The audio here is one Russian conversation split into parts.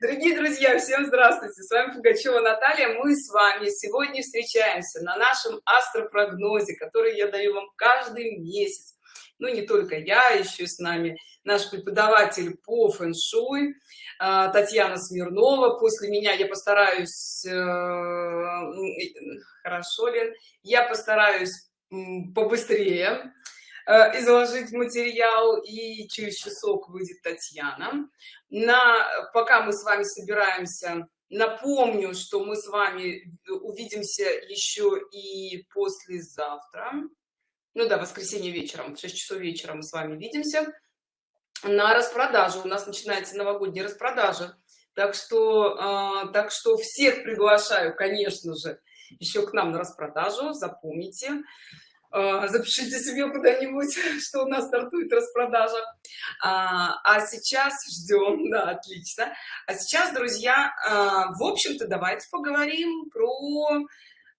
Дорогие друзья, всем здравствуйте! С вами Пугачева Наталья. Мы с вами сегодня встречаемся на нашем астропрогнозе, который я даю вам каждый месяц. Ну, не только я, еще с нами наш преподаватель по фэн-шуй а, Татьяна Смирнова. После меня я постараюсь... Э, хорошо, Лен? Я постараюсь побыстрее Э, изложить материал и через часок выйдет татьяна. На пока мы с вами собираемся напомню что мы с вами увидимся еще и послезавтра. Ну да воскресенье вечером в 6 часов вечера мы с вами видимся на распродажу у нас начинается новогодняя распродажа. Так что э, так что всех приглашаю конечно же еще к нам на распродажу. Запомните запишите себе куда-нибудь что у нас стартует распродажа. А, а сейчас ждем да отлично. А сейчас друзья а, в общем-то давайте поговорим про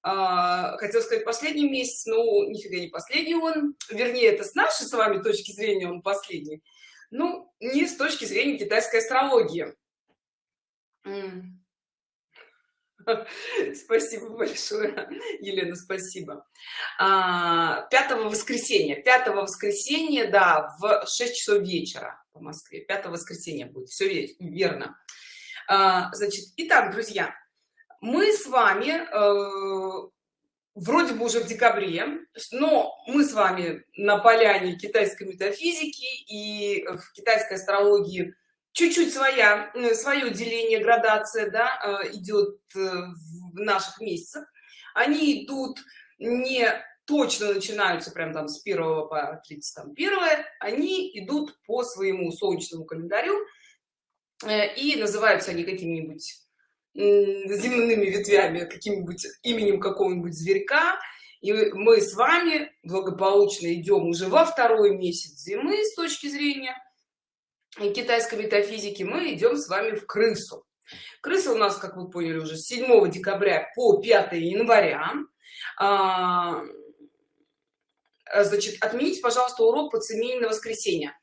а, хотел сказать последний месяц ну нифига не последний он. Вернее это с нашей с вами точки зрения он последний. Ну не с точки зрения китайской астрологии Спасибо большое, Елена, спасибо. А, пятого воскресенья, пятого воскресенья, да, в 6 часов вечера по Москве. Пятого воскресенья будет, все верно. А, значит, итак, друзья, мы с вами э, вроде бы уже в декабре, но мы с вами на поляне китайской метафизики и в китайской астрологии чуть-чуть своя э, свое деление градация да, э, идет э, в наших месяцах. Они идут не точно начинаются прям там с 1 по 31 они идут по своему солнечному календарю и называются они какими-нибудь земными ветвями каким-нибудь именем какого-нибудь зверька. И мы с вами благополучно идем уже во второй месяц зимы с точки зрения китайской метафизики мы идем с вами в крысу. Крыса у нас как вы поняли уже с 7 декабря по 5 января. А, значит отмените пожалуйста урок по цемени на воскресенье.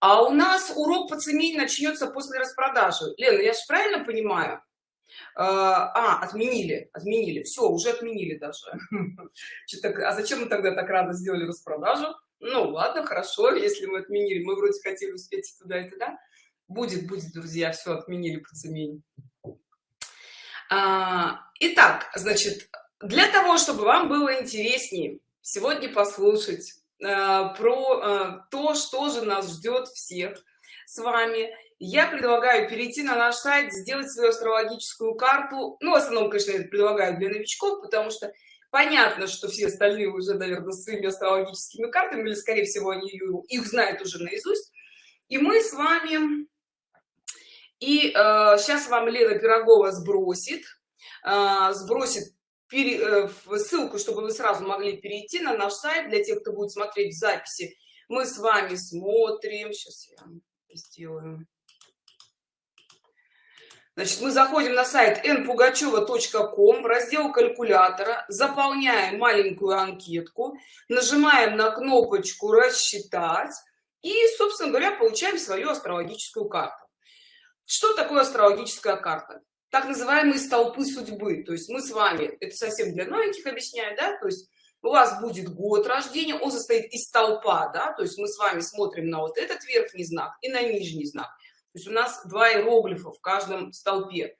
А у нас урок по цемени начнется после распродажи. Лена я же правильно понимаю? А, а отменили отменили. Все уже отменили даже. А зачем мы тогда так рано сделали распродажу ну ладно хорошо если мы отменили мы вроде хотели успеть туда и туда будет будет друзья все отменили по цемене а, итак значит для того чтобы вам было интереснее сегодня послушать а, про а, то что же нас ждет всех с вами я предлагаю перейти на наш сайт сделать свою астрологическую карту. Ну в основном конечно это предлагаю для новичков потому что понятно что все остальные уже наверное своими астрологическими картами или скорее всего они их знают уже наизусть. И мы с вами и э, сейчас вам лена пирогова сбросит э, сбросит пере, э, ссылку чтобы вы сразу могли перейти на наш сайт. Для тех кто будет смотреть записи мы с вами смотрим. Сейчас я сделаю Значит, мы заходим на сайт npugacheva.com в раздел калькулятора, заполняем маленькую анкетку, нажимаем на кнопочку «Рассчитать» и, собственно говоря, получаем свою астрологическую карту. Что такое астрологическая карта? Так называемые столпы судьбы. То есть мы с вами, это совсем для новеньких объясняю, да, то есть у вас будет год рождения, он состоит из столпа, да, то есть мы с вами смотрим на вот этот верхний знак и на нижний знак то есть у нас два иероглифа в каждом столпе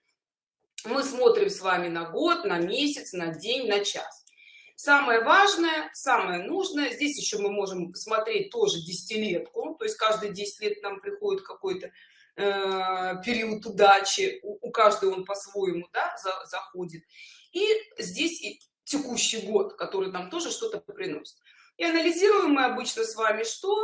мы смотрим с вами на год на месяц на день на час. Самое важное самое нужное здесь еще мы можем смотреть тоже десятилетку то есть каждые 10 лет нам приходит какой-то э, период удачи у, у каждого он по-своему да, за, заходит. И здесь и текущий год который нам тоже что-то приносит. И анализируем мы обычно с вами что?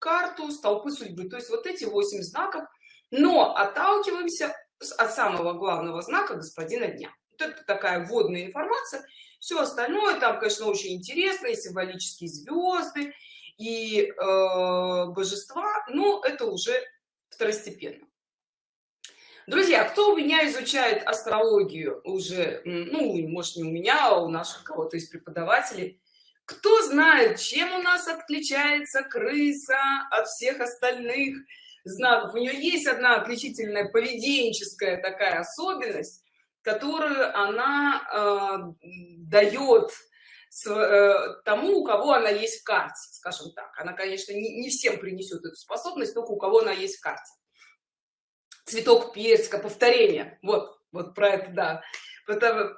Карту столпы судьбы. То есть вот эти 8 знаков но отталкиваемся от самого главного знака господина дня. Вот это такая вводная информация. Все остальное там конечно очень интересно и символические звезды и э, божества но это уже второстепенно. Друзья кто у меня изучает астрологию уже ну может не у меня а у наших кого-то из преподавателей кто знает чем у нас отличается крыса от всех остальных знаков. У нее есть одна отличительная поведенческая такая особенность которую она э, дает с, э, тому у кого она есть в карте скажем так. Она конечно не, не всем принесет эту способность только у кого она есть в карте. Цветок персика повторение. Вот вот про это да.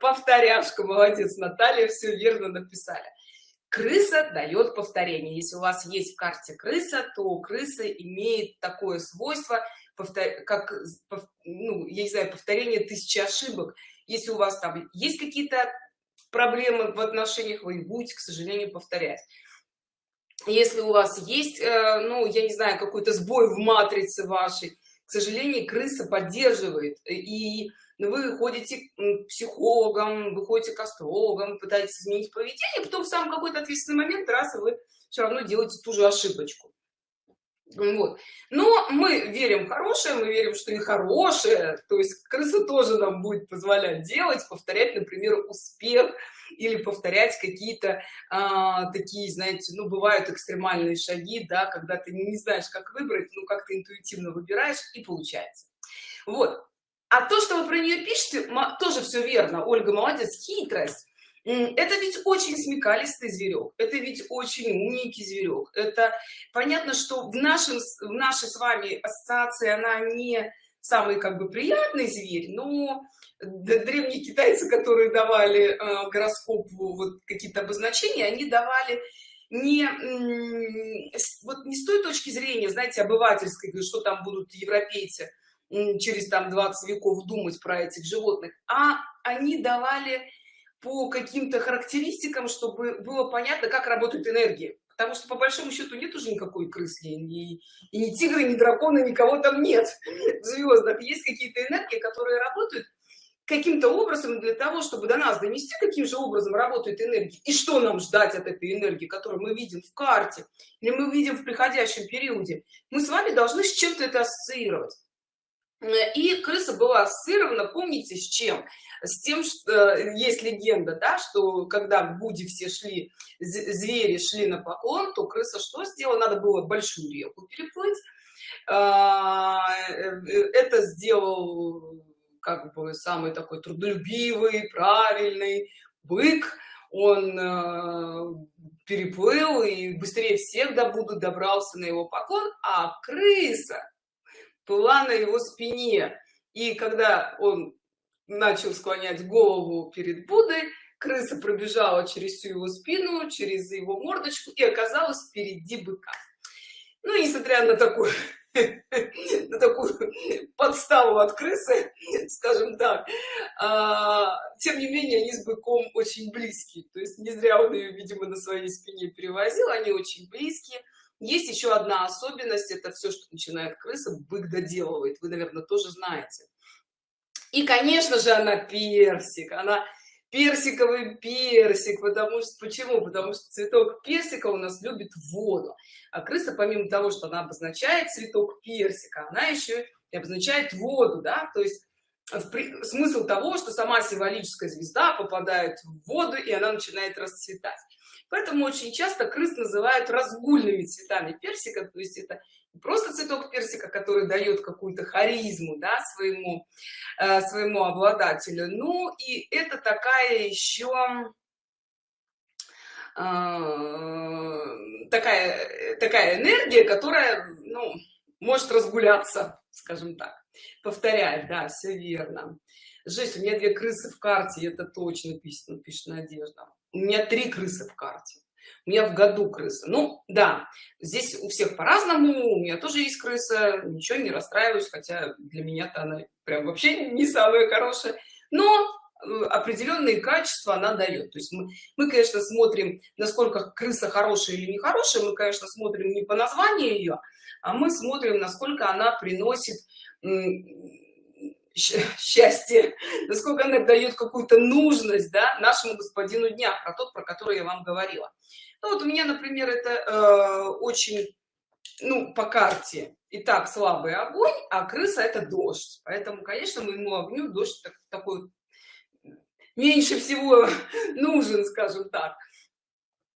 Повторяшка молодец наталья все верно написали крыса дает повторение. Если у вас есть в карте крыса то крыса имеет такое свойство повтор... как ну, я не знаю повторение тысячи ошибок если у вас там есть какие-то проблемы в отношениях вы будете к сожалению повторять. Если у вас есть э, ну я не знаю какой-то сбой в матрице вашей к сожалению крыса поддерживает. И вы ходите к психологам вы ходите к астрологам пытаетесь изменить поведение потом в самый какой-то ответственный момент раз и вы все равно делаете ту же ошибочку. Вот. Но мы верим в хорошее мы верим что и хорошее то есть крыса тоже нам будет позволять делать повторять например успех или повторять какие-то а, такие знаете ну бывают экстремальные шаги да когда ты не знаешь как выбрать ну как ты интуитивно выбираешь и получается. Вот а то что вы про нее пишете тоже все верно. Ольга молодец хитрость. Это ведь очень смекалистый зверек это ведь очень умненький зверек это понятно что в нашем в нашей с вами ассоциации она не самый как бы приятный зверь но древние китайцы которые давали э, гороскопу вот какие-то обозначения они давали не вот не с той точки зрения знаете обывательской что там будут европейцы через там 20 веков думать про этих животных а они давали по каким-то характеристикам чтобы было понятно как работает энергия. Потому что по большому счету нет уже никакой крысы и, и ни тигры ни дракона никого там нет в звездах есть какие-то энергии которые работают каким-то образом для того чтобы до нас донести каким же образом работает энергия и что нам ждать от этой энергии которую мы видим в карте или мы видим в приходящем периоде. Мы с вами должны с чем-то это ассоциировать и крыса была ассоциирована помните с чем? С тем что э, есть легенда да что когда в буде все шли звери шли на поклон то крыса что сделала? Надо было большую реку переплыть. А, э, это сделал как бы самый такой трудолюбивый правильный бык. Он э, переплыл и быстрее всех до буду добрался на его поклон а крыса была на его спине и когда он начал склонять голову перед Буддой, крыса пробежала через всю его спину, через его мордочку и оказалась впереди быка. Ну, несмотря на такую, на такую подставу от крысы, скажем так, а, тем не менее, они с быком очень близкие. То есть не зря он ее, видимо, на своей спине перевозил, они очень близкие. Есть еще одна особенность, это все, что начинает крыса, бык доделывает. Вы, наверное, тоже знаете. И конечно же она персик она персиковый персик потому что почему? Потому что цветок персика у нас любит воду. А крыса помимо того что она обозначает цветок персика она еще и обозначает воду да то есть смысл того что сама символическая звезда попадает в воду и она начинает расцветать поэтому очень часто крыс называют разгульными цветами персика то есть это просто цветок персика который дает какую-то харизму да, своему э, своему обладателю. Ну и это такая еще э, такая такая энергия которая ну, может разгуляться скажем так. Повторяет да все верно. Жесть у меня две крысы в карте это точно пишет пишет надежда у меня три крысы в карте. У меня в году крыса. Ну да здесь у всех по-разному у меня тоже есть крыса ничего не расстраиваюсь хотя для меня-то она прям вообще не самая хорошая. Но э, определенные качества она дает. То есть мы, мы конечно смотрим насколько крыса хорошая или нехорошая мы конечно смотрим не по названию ее а мы смотрим насколько она приносит счастье насколько она дает какую-то нужность да, нашему господину дня про тот про который я вам говорила. Ну, вот у меня например это э, очень ну по карте и так слабый огонь а крыса это дождь. Поэтому конечно моему огню дождь так, такой меньше всего нужен скажем так.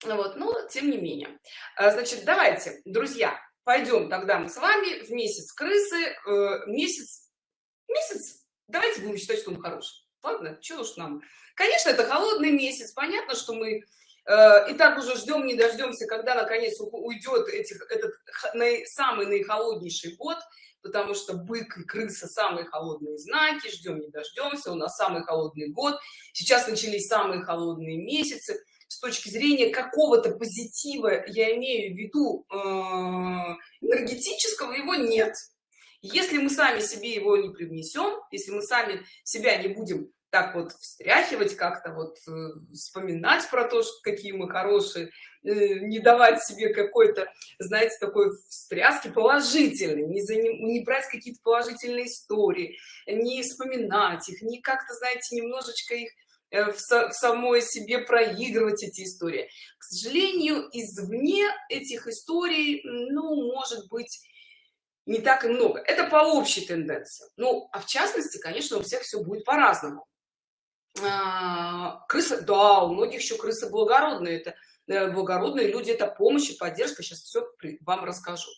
Вот но тем не менее. А, значит давайте друзья пойдем тогда мы с вами в месяц крысы э, месяц месяц? Давайте будем считать что он хороший. Ладно что уж нам. Конечно это холодный месяц. Понятно что мы э, и так уже ждем не дождемся когда наконец уйдет этих этот самый наихолоднейший год потому что бык и крыса самые холодные знаки ждем не дождемся у нас самый холодный год. Сейчас начались самые холодные месяцы. С точки зрения какого-то позитива я имею в виду э, энергетического его нет если мы сами себе его не привнесем если мы сами себя не будем так вот встряхивать как-то вот э, вспоминать про то что какие мы хорошие э, не давать себе какой-то знаете такой встряски положительный не, за, не брать какие-то положительные истории не вспоминать их не как-то знаете немножечко их э, в, в самой себе проигрывать эти истории. К сожалению извне этих историй ну может быть не так и много. Это по общей тенденции. Ну а в частности конечно у всех все будет по-разному. А, крысы да у многих еще крысы благородные. Это э, благородные люди это помощь и поддержка. Сейчас все вам расскажу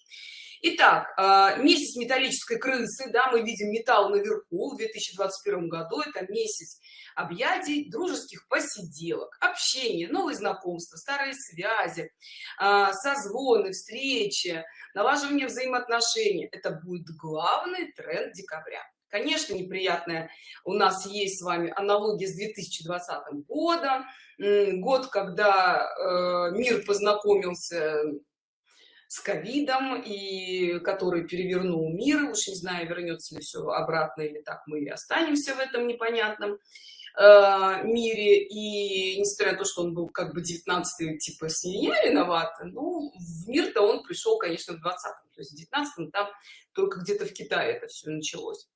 Итак, а, месяц металлической крысы, да, мы видим металл наверху в 2021 году, это месяц объятий, дружеских посиделок, общения, новые знакомства, старые связи, а, созвоны, встречи, налаживание взаимоотношений. Это будет главный тренд декабря конечно неприятная у нас есть с вами аналогия с 2020 годом год когда э, мир познакомился с ковидом и который перевернул мир. Уж не знаю вернется ли все обратно или так мы и останемся в этом непонятном э, мире. И несмотря на то что он был как бы 19 типа с меня виновата ну в мир-то он пришел конечно в 20 то есть в 19 там только где-то в китае это все началось.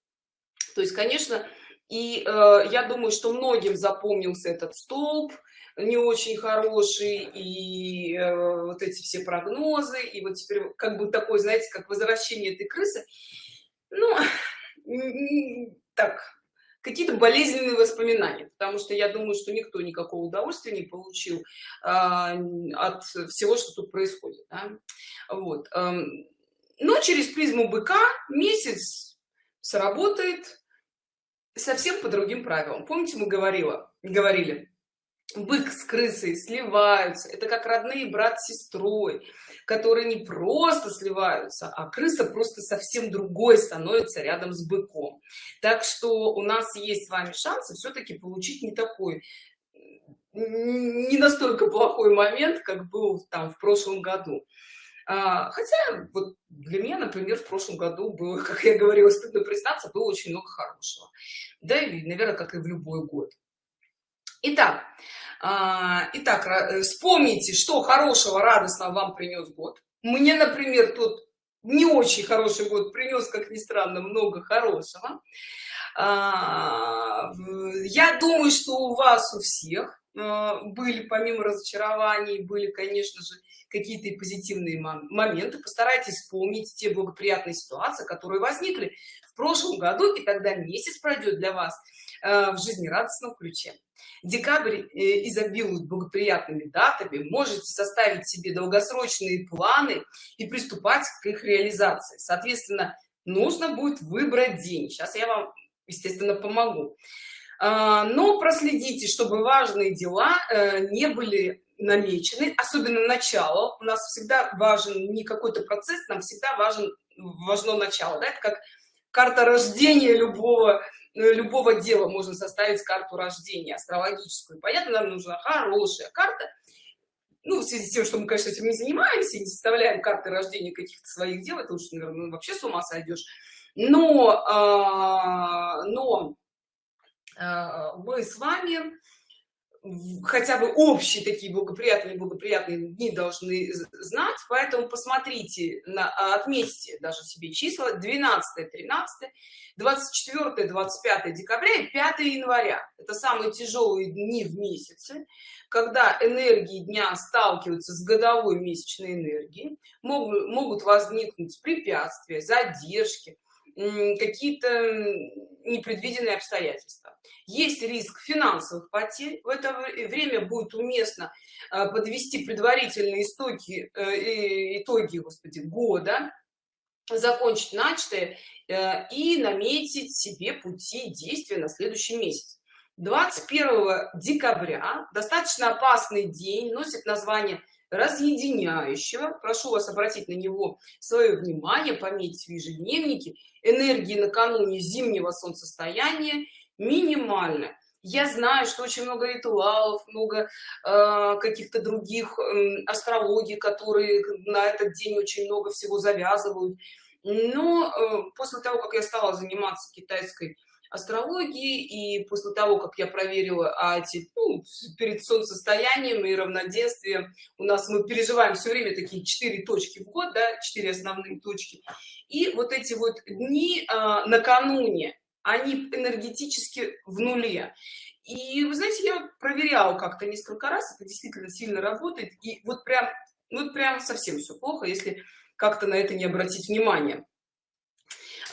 То есть конечно и э, я думаю что многим запомнился этот столб не очень хороший и э, вот эти все прогнозы и вот теперь как бы такой знаете как возвращение этой крысы ну так какие-то болезненные воспоминания потому что я думаю что никто никакого удовольствия не получил а, от всего что тут происходит да? вот эм, но через призму быка месяц сработает совсем по другим правилам помните мы говорила говорили бык с крысой сливаются. Это как родные брат с сестрой которые не просто сливаются а крыса просто совсем другой становится рядом с быком. Так что у нас есть с вами шансы все-таки получить не такой не настолько плохой момент как был там в прошлом году. А, хотя вот для меня например в прошлом году было как я говорила стыдно признаться было очень много хорошего. Да и наверное как и в любой год Итак, а, итак, э, вспомните, что хорошего, радостного вам принес год. Мне, например, тот не очень хороший год принес, как ни странно, много хорошего. А, я думаю, что у вас у всех а, были, помимо разочарований, были, конечно же, какие-то позитивные моменты. Постарайтесь вспомнить те благоприятные ситуации, которые возникли в прошлом году, и тогда месяц пройдет для вас в жизнерадостном ключе. Декабрь э, изобилует благоприятными датами можете составить себе долгосрочные планы и приступать к их реализации. Соответственно нужно будет выбрать день. Сейчас я вам естественно помогу. А, но проследите чтобы важные дела э, не были намечены особенно начало. У нас всегда важен не какой-то процесс нам всегда важен важно начало да? это как карта рождения любого любого дела можно составить карту рождения астрологическую. Понятно нам нужна хорошая карта. Ну в связи с тем что мы конечно этим не занимаемся не составляем карты рождения каких-то своих дел это уж наверное ну, вообще с ума сойдешь но а, но а, мы с вами хотя бы общие такие благоприятные благоприятные дни должны знать поэтому посмотрите на отметьте даже себе числа. 12 13 24 25 декабря и 5 января. Это самые тяжелые дни в месяце когда энергии дня сталкиваются с годовой месячной энергией. Могут, могут возникнуть препятствия задержки какие-то непредвиденные обстоятельства. Есть риск финансовых потерь. В это время будет уместно э, подвести предварительные истоки э, итоги господи года закончить начатое э, и наметить себе пути действия на следующий месяц. 21 декабря достаточно опасный день носит название разъединяющего. Прошу вас обратить на него свое внимание пометить в ежедневнике энергии накануне зимнего солнцестояния минимально. Я знаю что очень много ритуалов много э, каких-то других э, астрологий которые на этот день очень много всего завязывают. Но э, после того как я стала заниматься китайской астрологии и после того как я проверила а эти ну, перед солнцестоянием и равноденствием у нас мы переживаем все время такие четыре точки в год да четыре основные точки. И вот эти вот дни а, накануне они энергетически в нуле. И вы знаете я проверяла как-то несколько раз это действительно сильно работает и вот прям ну прям совсем все плохо если как-то на это не обратить внимание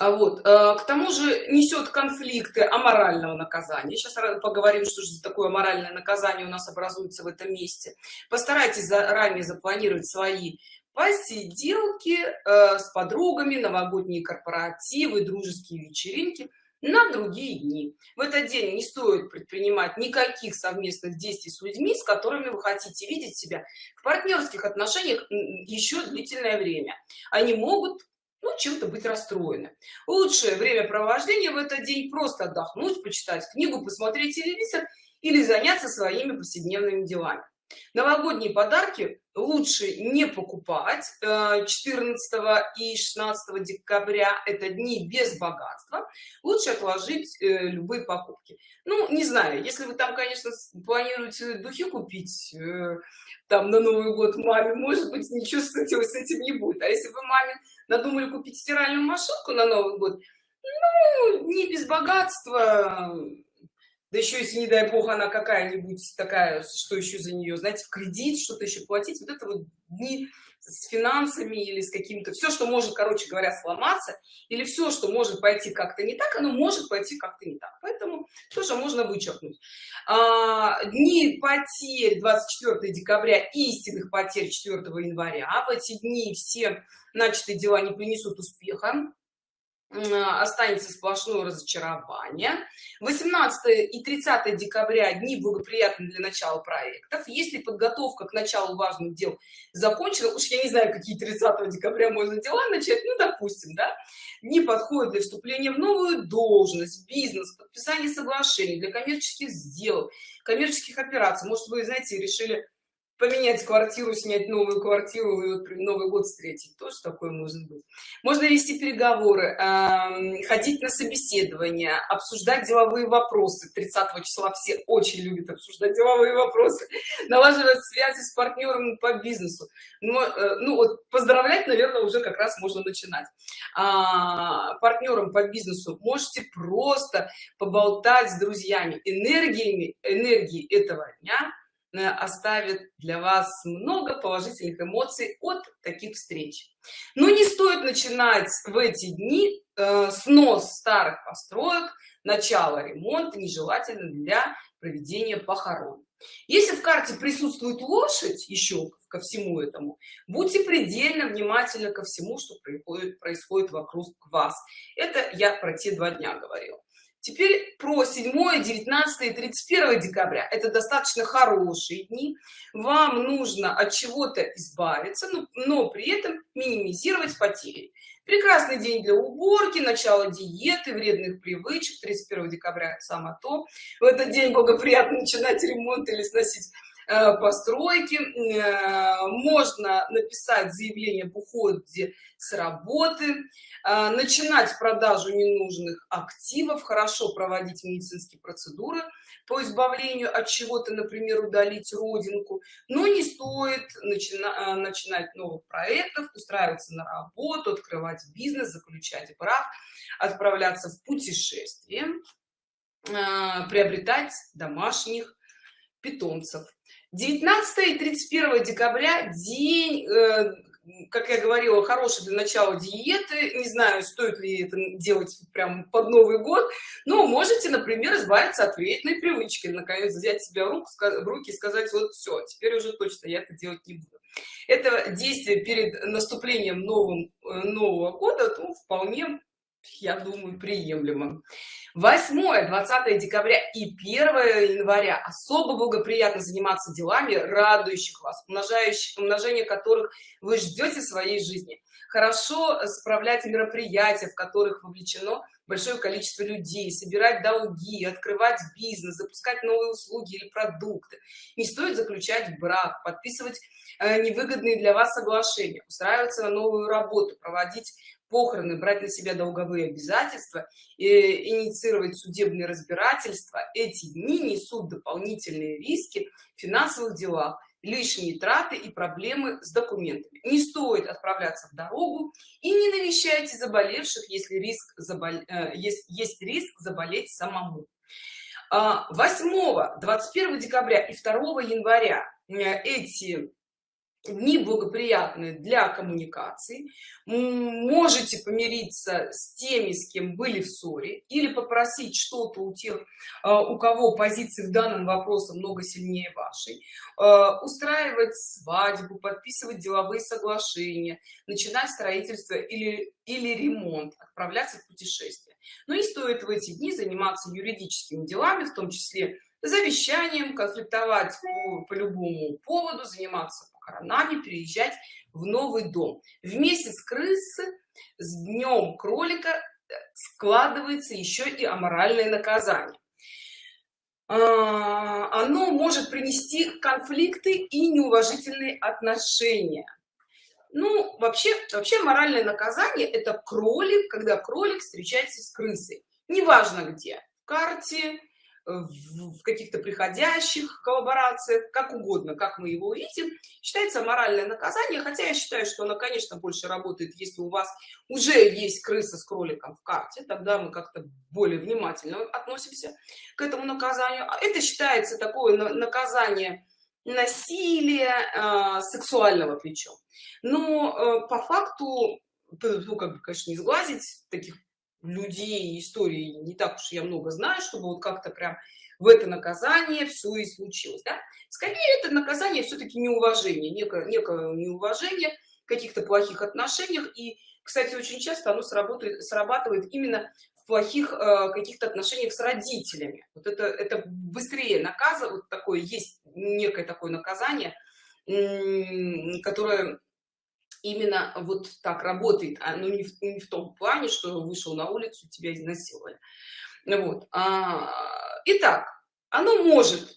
вот э, к тому же несет конфликты аморального наказания. Сейчас поговорим что же такое моральное наказание у нас образуется в этом месте. Постарайтесь заранее запланировать свои посиделки э, с подругами новогодние корпоративы дружеские вечеринки на другие дни. В этот день не стоит предпринимать никаких совместных действий с людьми с которыми вы хотите видеть себя в партнерских отношениях еще длительное время. Они могут ну, чем-то быть расстроены. Лучшее времяпровождение в этот день просто отдохнуть, почитать книгу, посмотреть телевизор или заняться своими повседневными делами. Новогодние подарки лучше не покупать 14 э, и 16 декабря это дни без богатства лучше отложить э, любые покупки ну не знаю если вы там конечно планируете духи купить э, там на новый год маме может быть ничего с этим, с этим не будет а если вы маме надумали купить стиральную машинку на новый год. Ну не без богатства. Да еще если не дай бог она какая-нибудь такая что еще за нее знаете в кредит что-то еще платить. Вот это вот дни с финансами или с каким-то все что может короче говоря сломаться или все что может пойти как-то не так оно может пойти как-то не так. Поэтому тоже можно вычеркнуть. А, дни потерь 24 декабря истинных потерь 4 января. В эти дни все начатые дела не принесут успеха останется сплошное разочарование. 18 и 30 декабря дни благоприятны для начала проектов. Если подготовка к началу важных дел закончена уж я не знаю какие 30 декабря можно дела начать ну допустим да не подходит для вступления в новую должность бизнес подписание соглашений для коммерческих сделок коммерческих операций. Может вы знаете решили поменять квартиру снять новую квартиру и вот новый год встретить. Тоже такое может быть. Можно вести переговоры э, ходить на собеседование обсуждать деловые вопросы. 30 числа все очень любят обсуждать деловые вопросы налаживать связи с партнером по бизнесу. Но э, ну вот поздравлять наверное уже как раз можно начинать. А, партнером по бизнесу можете просто поболтать с друзьями. Энергиями энергии этого дня оставит для вас много положительных эмоций от таких встреч. Но не стоит начинать в эти дни э, снос старых построек начало ремонта нежелательно для проведения похорон. Если в карте присутствует лошадь еще ко всему этому будьте предельно внимательны ко всему что происходит происходит вокруг вас. Это я про те два дня говорила Теперь про 7, 19 и 31 декабря. Это достаточно хорошие дни. Вам нужно от чего-то избавиться, но, но при этом минимизировать потери. Прекрасный день для уборки, начало диеты, вредных привычек. 31 декабря само то. В этот день благоприятно начинать ремонт или сносить постройки. Э, можно написать заявление об уходе с работы а, начинать продажу ненужных активов хорошо проводить медицинские процедуры по избавлению от чего-то например удалить родинку но не стоит начина начинать новых проектов устраиваться на работу открывать бизнес заключать брак отправляться в путешествие приобретать домашних питомцев 19 и 31 декабря день э, как я говорила хороший для начала диеты. Не знаю стоит ли это делать прям под новый год но можете например избавиться от вредной привычки наконец взять себя в, руку, в руки и сказать вот все теперь уже точно я это делать не буду это действие перед наступлением новым э, нового года ну, вполне я думаю приемлемо 8 20 декабря и 1 января. Особо благоприятно заниматься делами радующих вас умножающих умножение которых вы ждете своей жизни. Хорошо справлять мероприятия в которых вовлечено большое количество людей собирать долги открывать бизнес запускать новые услуги или продукты. Не стоит заключать брак подписывать э, невыгодные для вас соглашения устраиваться на новую работу проводить похороны брать на себя долговые обязательства и инициировать судебные разбирательства. Эти дни несут дополнительные риски в финансовых делах лишние траты и проблемы с документами. Не стоит отправляться в дорогу и не навещайте заболевших если риск забол... Э, есть, есть риск заболеть самому. 8 21 декабря и 2 января э, эти дни благоприятные для коммуникации можете помириться с теми с кем были в ссоре или попросить что-то у тех а, у кого позиции в данном вопросе много сильнее вашей. А, устраивать свадьбу подписывать деловые соглашения начинать строительство или или ремонт отправляться в путешествие. Но и стоит в эти дни заниматься юридическими делами в том числе завещанием конфликтовать по, по любому поводу заниматься похоронами переезжать в новый дом. В месяц крысы с днем кролика э, складывается еще и аморальное наказание. А, оно может принести конфликты и неуважительные отношения. Ну вообще вообще моральное наказание это кролик когда кролик встречается с крысой. Неважно где в карте в каких-то приходящих коллаборациях как угодно как мы его видим считается моральное наказание хотя я считаю что оно конечно больше работает если у вас уже есть крыса с кроликом в карте тогда мы как-то более внимательно относимся к этому наказанию. А это считается такое наказание насилия э, сексуального причем но э, по факту ну как бы конечно не сглазить таких людей истории не так уж я много знаю чтобы вот как-то прям в это наказание все и случилось да? скорее это наказание все-таки неуважение некое, некое неуважение каких-то плохих отношениях и кстати очень часто оно сработает срабатывает именно в плохих э, каких-то отношениях с родителями вот это это быстрее наказывает вот такое есть некое такое наказание которое именно вот так работает а, ну не в, не в том плане что вышел на улицу тебя изнасиловали. Вот а, итак оно может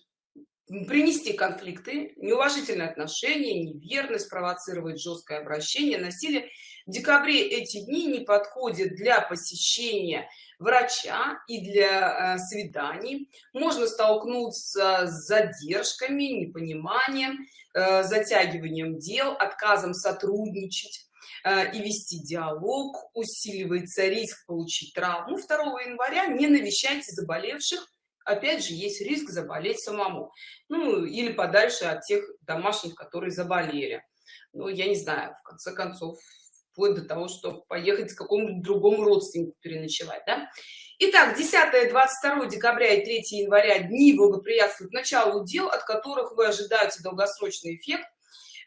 принести конфликты неуважительные отношения неверность провоцировать жесткое обращение насилие. В декабре эти дни не подходят для посещения врача и для э, свиданий. Можно столкнуться с задержками непониманием э, затягиванием дел отказом сотрудничать э, и вести диалог усиливается риск получить травму 2 января. Не навещайте заболевших опять же есть риск заболеть самому. Ну или подальше от тех домашних которые заболели. Ну я не знаю в конце концов вплоть до того что поехать к какому-нибудь другому родственнику переночевать да? Итак, 10 22 декабря и 3 января дни благоприятствуют началу дел от которых вы ожидаете долгосрочный эффект.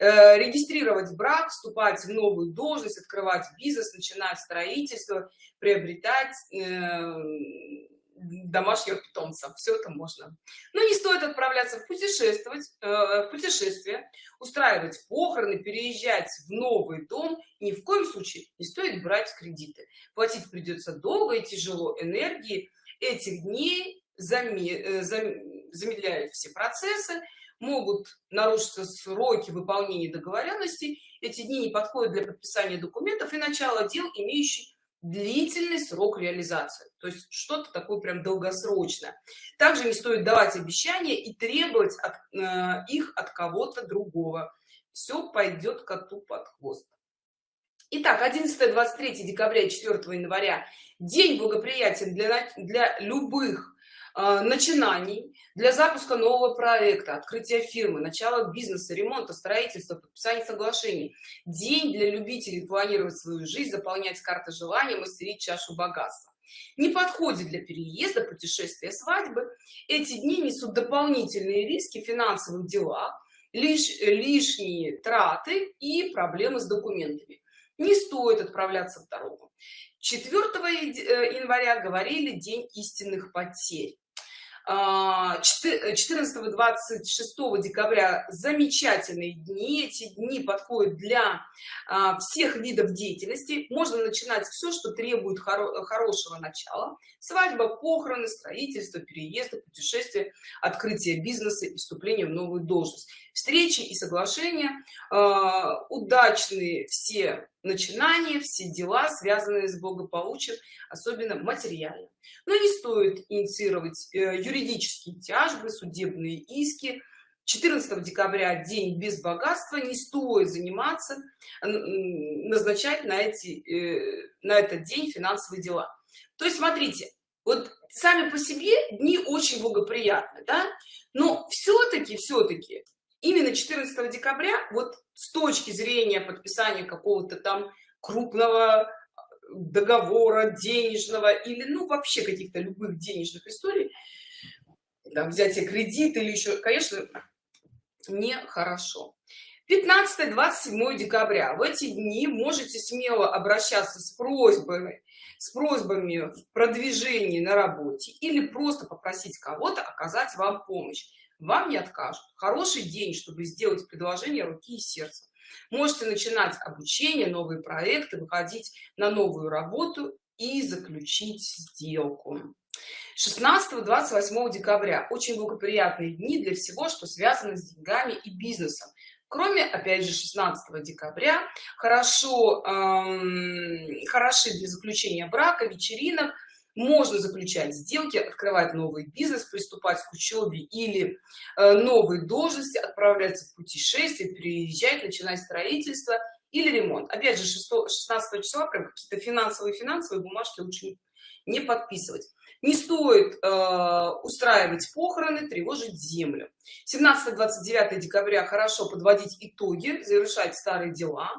Э, регистрировать брак вступать в новую должность открывать бизнес начинать строительство приобретать э, домашних питомцев. Все это можно. Но не стоит отправляться в путешествовать э, в путешествие устраивать похороны переезжать в новый дом. Ни в коем случае не стоит брать кредиты. Платить придется долго и тяжело энергии. Этих дней э, замедляют все процессы могут нарушиться сроки выполнения договоренностей. Эти дни не подходят для подписания документов и начала дел имеющих длительный срок реализации. То есть что-то такое прям долгосрочно также не стоит давать обещания и требовать от, э, их от кого-то другого. Все пойдет коту под хвост. Итак, 11-23 декабря и 4 января. День благоприятен для, для любых начинаний для запуска нового проекта открытия фирмы начала бизнеса ремонта строительства подписания соглашений. День для любителей планировать свою жизнь заполнять карты желания мастерить чашу богатства. Не подходит для переезда путешествия свадьбы. Эти дни несут дополнительные риски в финансовых делах лишь лишние траты и проблемы с документами. Не стоит отправляться в дорогу. 4 э, января говорили день истинных потерь 14 26 декабря замечательные дни. Эти дни подходят для а, всех видов деятельности. Можно начинать все что требует хоро хорошего начала. Свадьба похороны строительство переезда путешествия открытие бизнеса и вступление в новую должность. Встречи и соглашения а, удачные все начинания все дела связанные с благополучием особенно материально. Но не стоит инициировать э, юридические тяжбы судебные иски. 14 декабря день без богатства не стоит заниматься назначать на эти э, на этот день финансовые дела. То есть смотрите вот сами по себе дни очень благоприятны да? Но все-таки все-таки именно 14 декабря вот с точки зрения подписания какого-то там крупного договора денежного или ну вообще каких-то любых денежных историй да, взятие кредита или еще конечно нехорошо. 15-27 декабря. В эти дни можете смело обращаться с просьбами с просьбами в продвижении на работе или просто попросить кого-то оказать вам помощь вам не откажут. Хороший день чтобы сделать предложение руки и сердца. Можете начинать обучение новые проекты выходить на новую работу и заключить сделку. 16 28 декабря. Очень благоприятные дни для всего что связано с деньгами и бизнесом. Кроме опять же 16 декабря хорошо эм, хороши для заключения брака вечеринок можно заключать сделки открывать новый бизнес приступать к учебе или э, новой должности отправляться в путешествие переезжать начинать строительство или ремонт. Опять же 6 16 числа прям какие-то финансовые финансовые бумажки лучше не подписывать. Не стоит э, устраивать похороны тревожить землю. 17 29 декабря хорошо подводить итоги завершать старые дела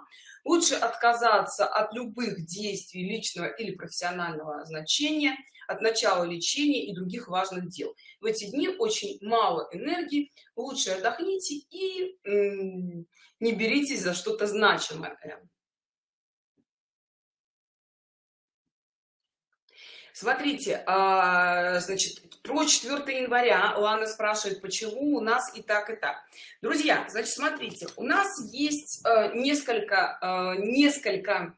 лучше отказаться от любых действий личного или профессионального значения от начала лечения и других важных дел. В эти дни очень мало энергии лучше отдохните и не беритесь за что-то значимое. Смотрите а, значит про 4 января лана спрашивает почему у нас и так и так. Друзья значит смотрите у нас есть э, несколько э, несколько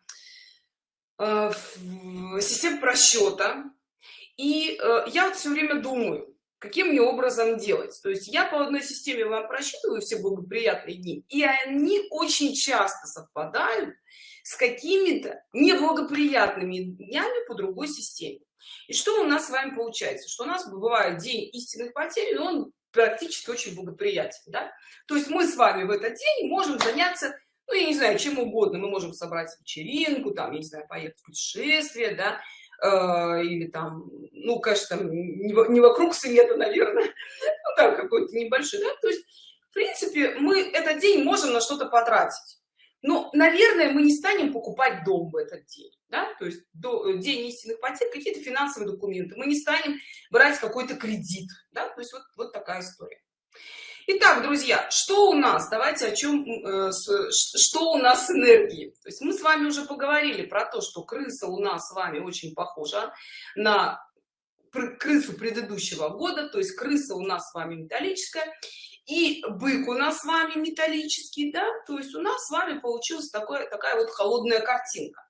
э, систем просчета и я вот все время думаю каким мне образом делать. То есть я по одной системе вам просчитываю все благоприятные дни и они очень часто совпадают с какими-то неблагоприятными днями по другой системе и что у нас с вами получается что у нас бывает день истинных потерь но он практически очень благоприятен да? то есть мы с вами в этот день можем заняться ну я не знаю чем угодно мы можем собрать вечеринку там я не знаю поехать в путешествие да э, или там ну конечно там не вокруг света наверное ну там какой-то небольшой да? то есть в принципе мы этот день можем на что-то потратить но наверное мы не станем покупать дом в этот день да? то есть до, э, день истинных потерь какие-то финансовые документы мы не станем брать какой-то кредит да? то есть вот, вот такая история Итак, друзья, что у нас? Давайте о чем, э, что у нас с энергией. То есть мы с вами уже поговорили про то, что крыса у нас с вами очень похожа на крысу предыдущего года, то есть крыса у нас с вами металлическая, и бык у нас с вами металлический, да, то есть у нас с вами получилась такое, такая вот холодная картинка.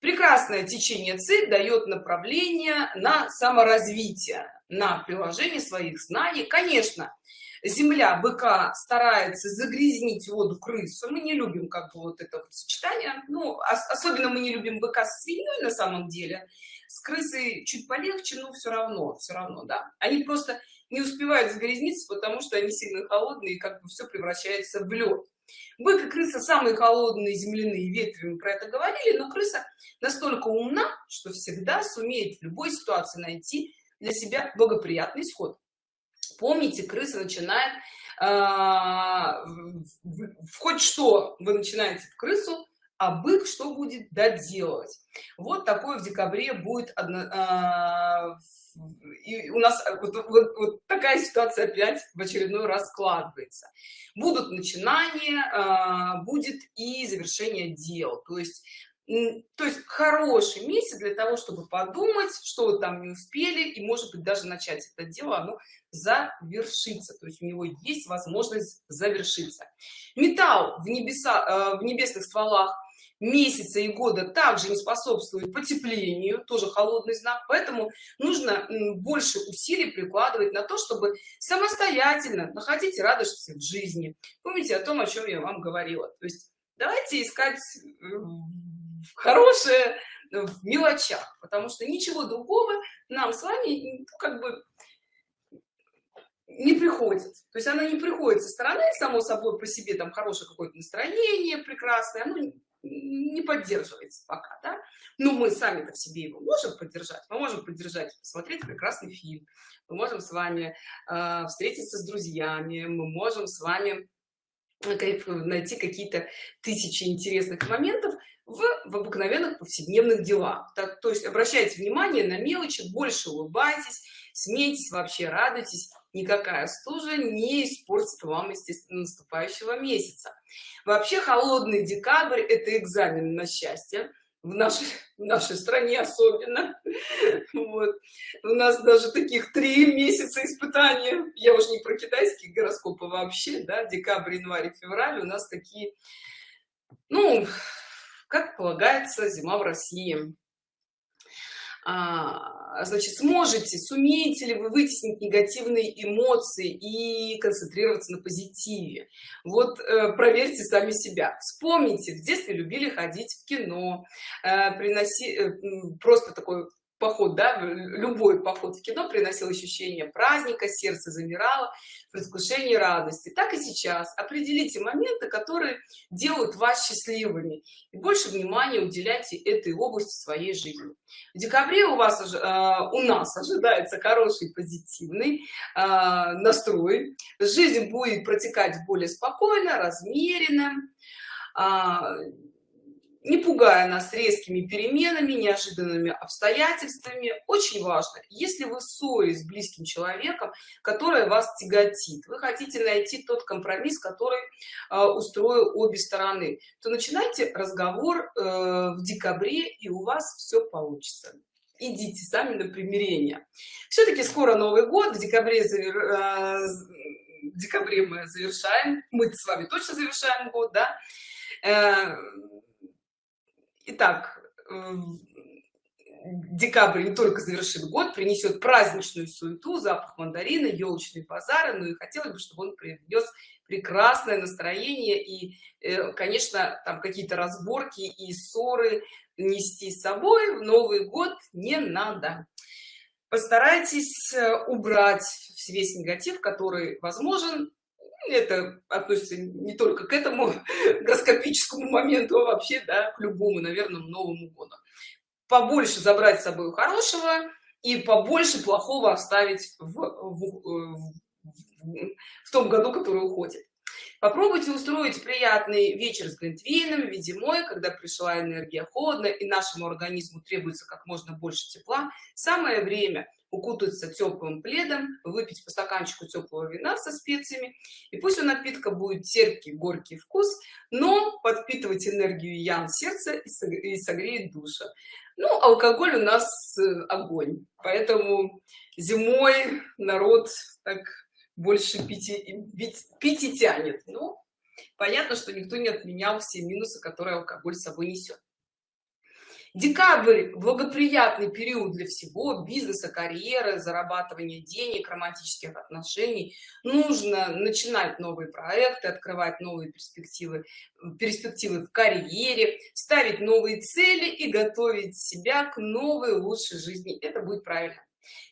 Прекрасное течение ЦИ дает направление на саморазвитие, на приложение своих знаний. Конечно, земля быка старается загрязнить воду крысу. Мы не любим как бы вот это вот сочетание. Ну, особенно мы не любим быка с свиньей на самом деле. С крысой чуть полегче, но все равно, все равно, да. Они просто не успевают загрязниться, потому что они сильно холодные, и как бы все превращается в лед. Бык и крыса самые холодные земляные ветви, мы про это говорили, но крыса настолько умна, что всегда сумеет в любой ситуации найти для себя благоприятный исход помните крыса начинает э, хоть что вы начинаете в крысу а бык что будет доделывать вот такой в декабре будет одно, э, и у нас вот, вот, вот такая ситуация опять в очередной раз складывается. Будут начинания э, будет и завершение дел. То есть то есть хороший месяц для того чтобы подумать что вы там не успели и может быть даже начать это дело оно завершится. То есть у него есть возможность завершиться. Металл в небеса э, в небесных стволах месяца и года также не способствует потеплению тоже холодный знак поэтому нужно больше усилий прикладывать на то чтобы самостоятельно находить радость в жизни. Помните о том о чем я вам говорила? То есть давайте искать хорошее в мелочах потому что ничего другого нам с вами как бы не приходит. То есть она не приходит со стороны само собой по себе там хорошее какое-то настроение прекрасное оно не поддерживается пока да? но мы сами-то в себе его можем поддержать мы можем поддержать посмотреть прекрасный фильм мы можем с вами э, встретиться с друзьями мы можем с вами э, найти какие-то тысячи интересных моментов в, в обыкновенных повседневных делах так, то есть обращайте внимание на мелочи больше улыбайтесь смейтесь вообще радуйтесь никакая стужа не испортит вам естественно наступающего месяца. Вообще холодный декабрь это экзамен на счастье. В нашей в нашей стране особенно. Вот. У нас даже таких три месяца испытания. Я уже не про китайские гороскопы вообще да декабрь январь февраль. У нас такие ну как полагается зима в россии. а, значит сможете сумеете ли вы вытеснить негативные эмоции и концентрироваться на позитиве? Вот э, проверьте сами себя. Вспомните в детстве любили ходить в кино э, приноси э, просто такой поход да любой поход в кино приносил ощущение праздника сердце замирало предвкушении радости. Так и сейчас. Определите моменты которые делают вас счастливыми. И больше внимания уделяйте этой области своей жизни. В декабре у вас э, у нас ожидается хороший позитивный э, настрой. Жизнь будет протекать более спокойно размеренно. Э, не пугая нас резкими переменами неожиданными обстоятельствами очень важно если вы ссоре с близким человеком которая вас тяготит вы хотите найти тот компромисс который э, устроил обе стороны то начинайте разговор э, в декабре и у вас все получится. Идите сами на примирение. Все-таки скоро новый год в декабре завер... э, в декабре мы завершаем мы с вами точно завершаем год да? Э, Итак, декабрь не только завершит год, принесет праздничную суету, запах мандарина, елочные базары, но и хотелось бы, чтобы он принес прекрасное настроение и, э, конечно, там какие-то разборки и ссоры нести с собой в Новый год не надо. Постарайтесь э, убрать весь негатив, который возможен, это относится не только к этому гороскопическому моменту, а вообще, да, к любому, наверное, Новому году. Побольше забрать с собой хорошего и побольше плохого оставить в, в, в, в том году, который уходит. Попробуйте устроить приятный вечер с глинтвейном в виде мой, когда пришла энергия холодно и нашему организму требуется как можно больше тепла. Самое время укутаться теплым пледом, выпить по стаканчику теплого вина со специями. И пусть у напитка будет терпкий, горький вкус, но подпитывать энергию ян сердца и согреет душа. Ну, алкоголь у нас э, огонь, поэтому зимой народ так больше пяти, пить и тянет. Ну, понятно, что никто не отменял все минусы, которые алкоголь с собой несет. Декабрь – благоприятный период для всего, бизнеса, карьеры, зарабатывания денег, романтических отношений. Нужно начинать новые проекты, открывать новые перспективы, перспективы в карьере, ставить новые цели и готовить себя к новой лучшей жизни. Это будет правильно.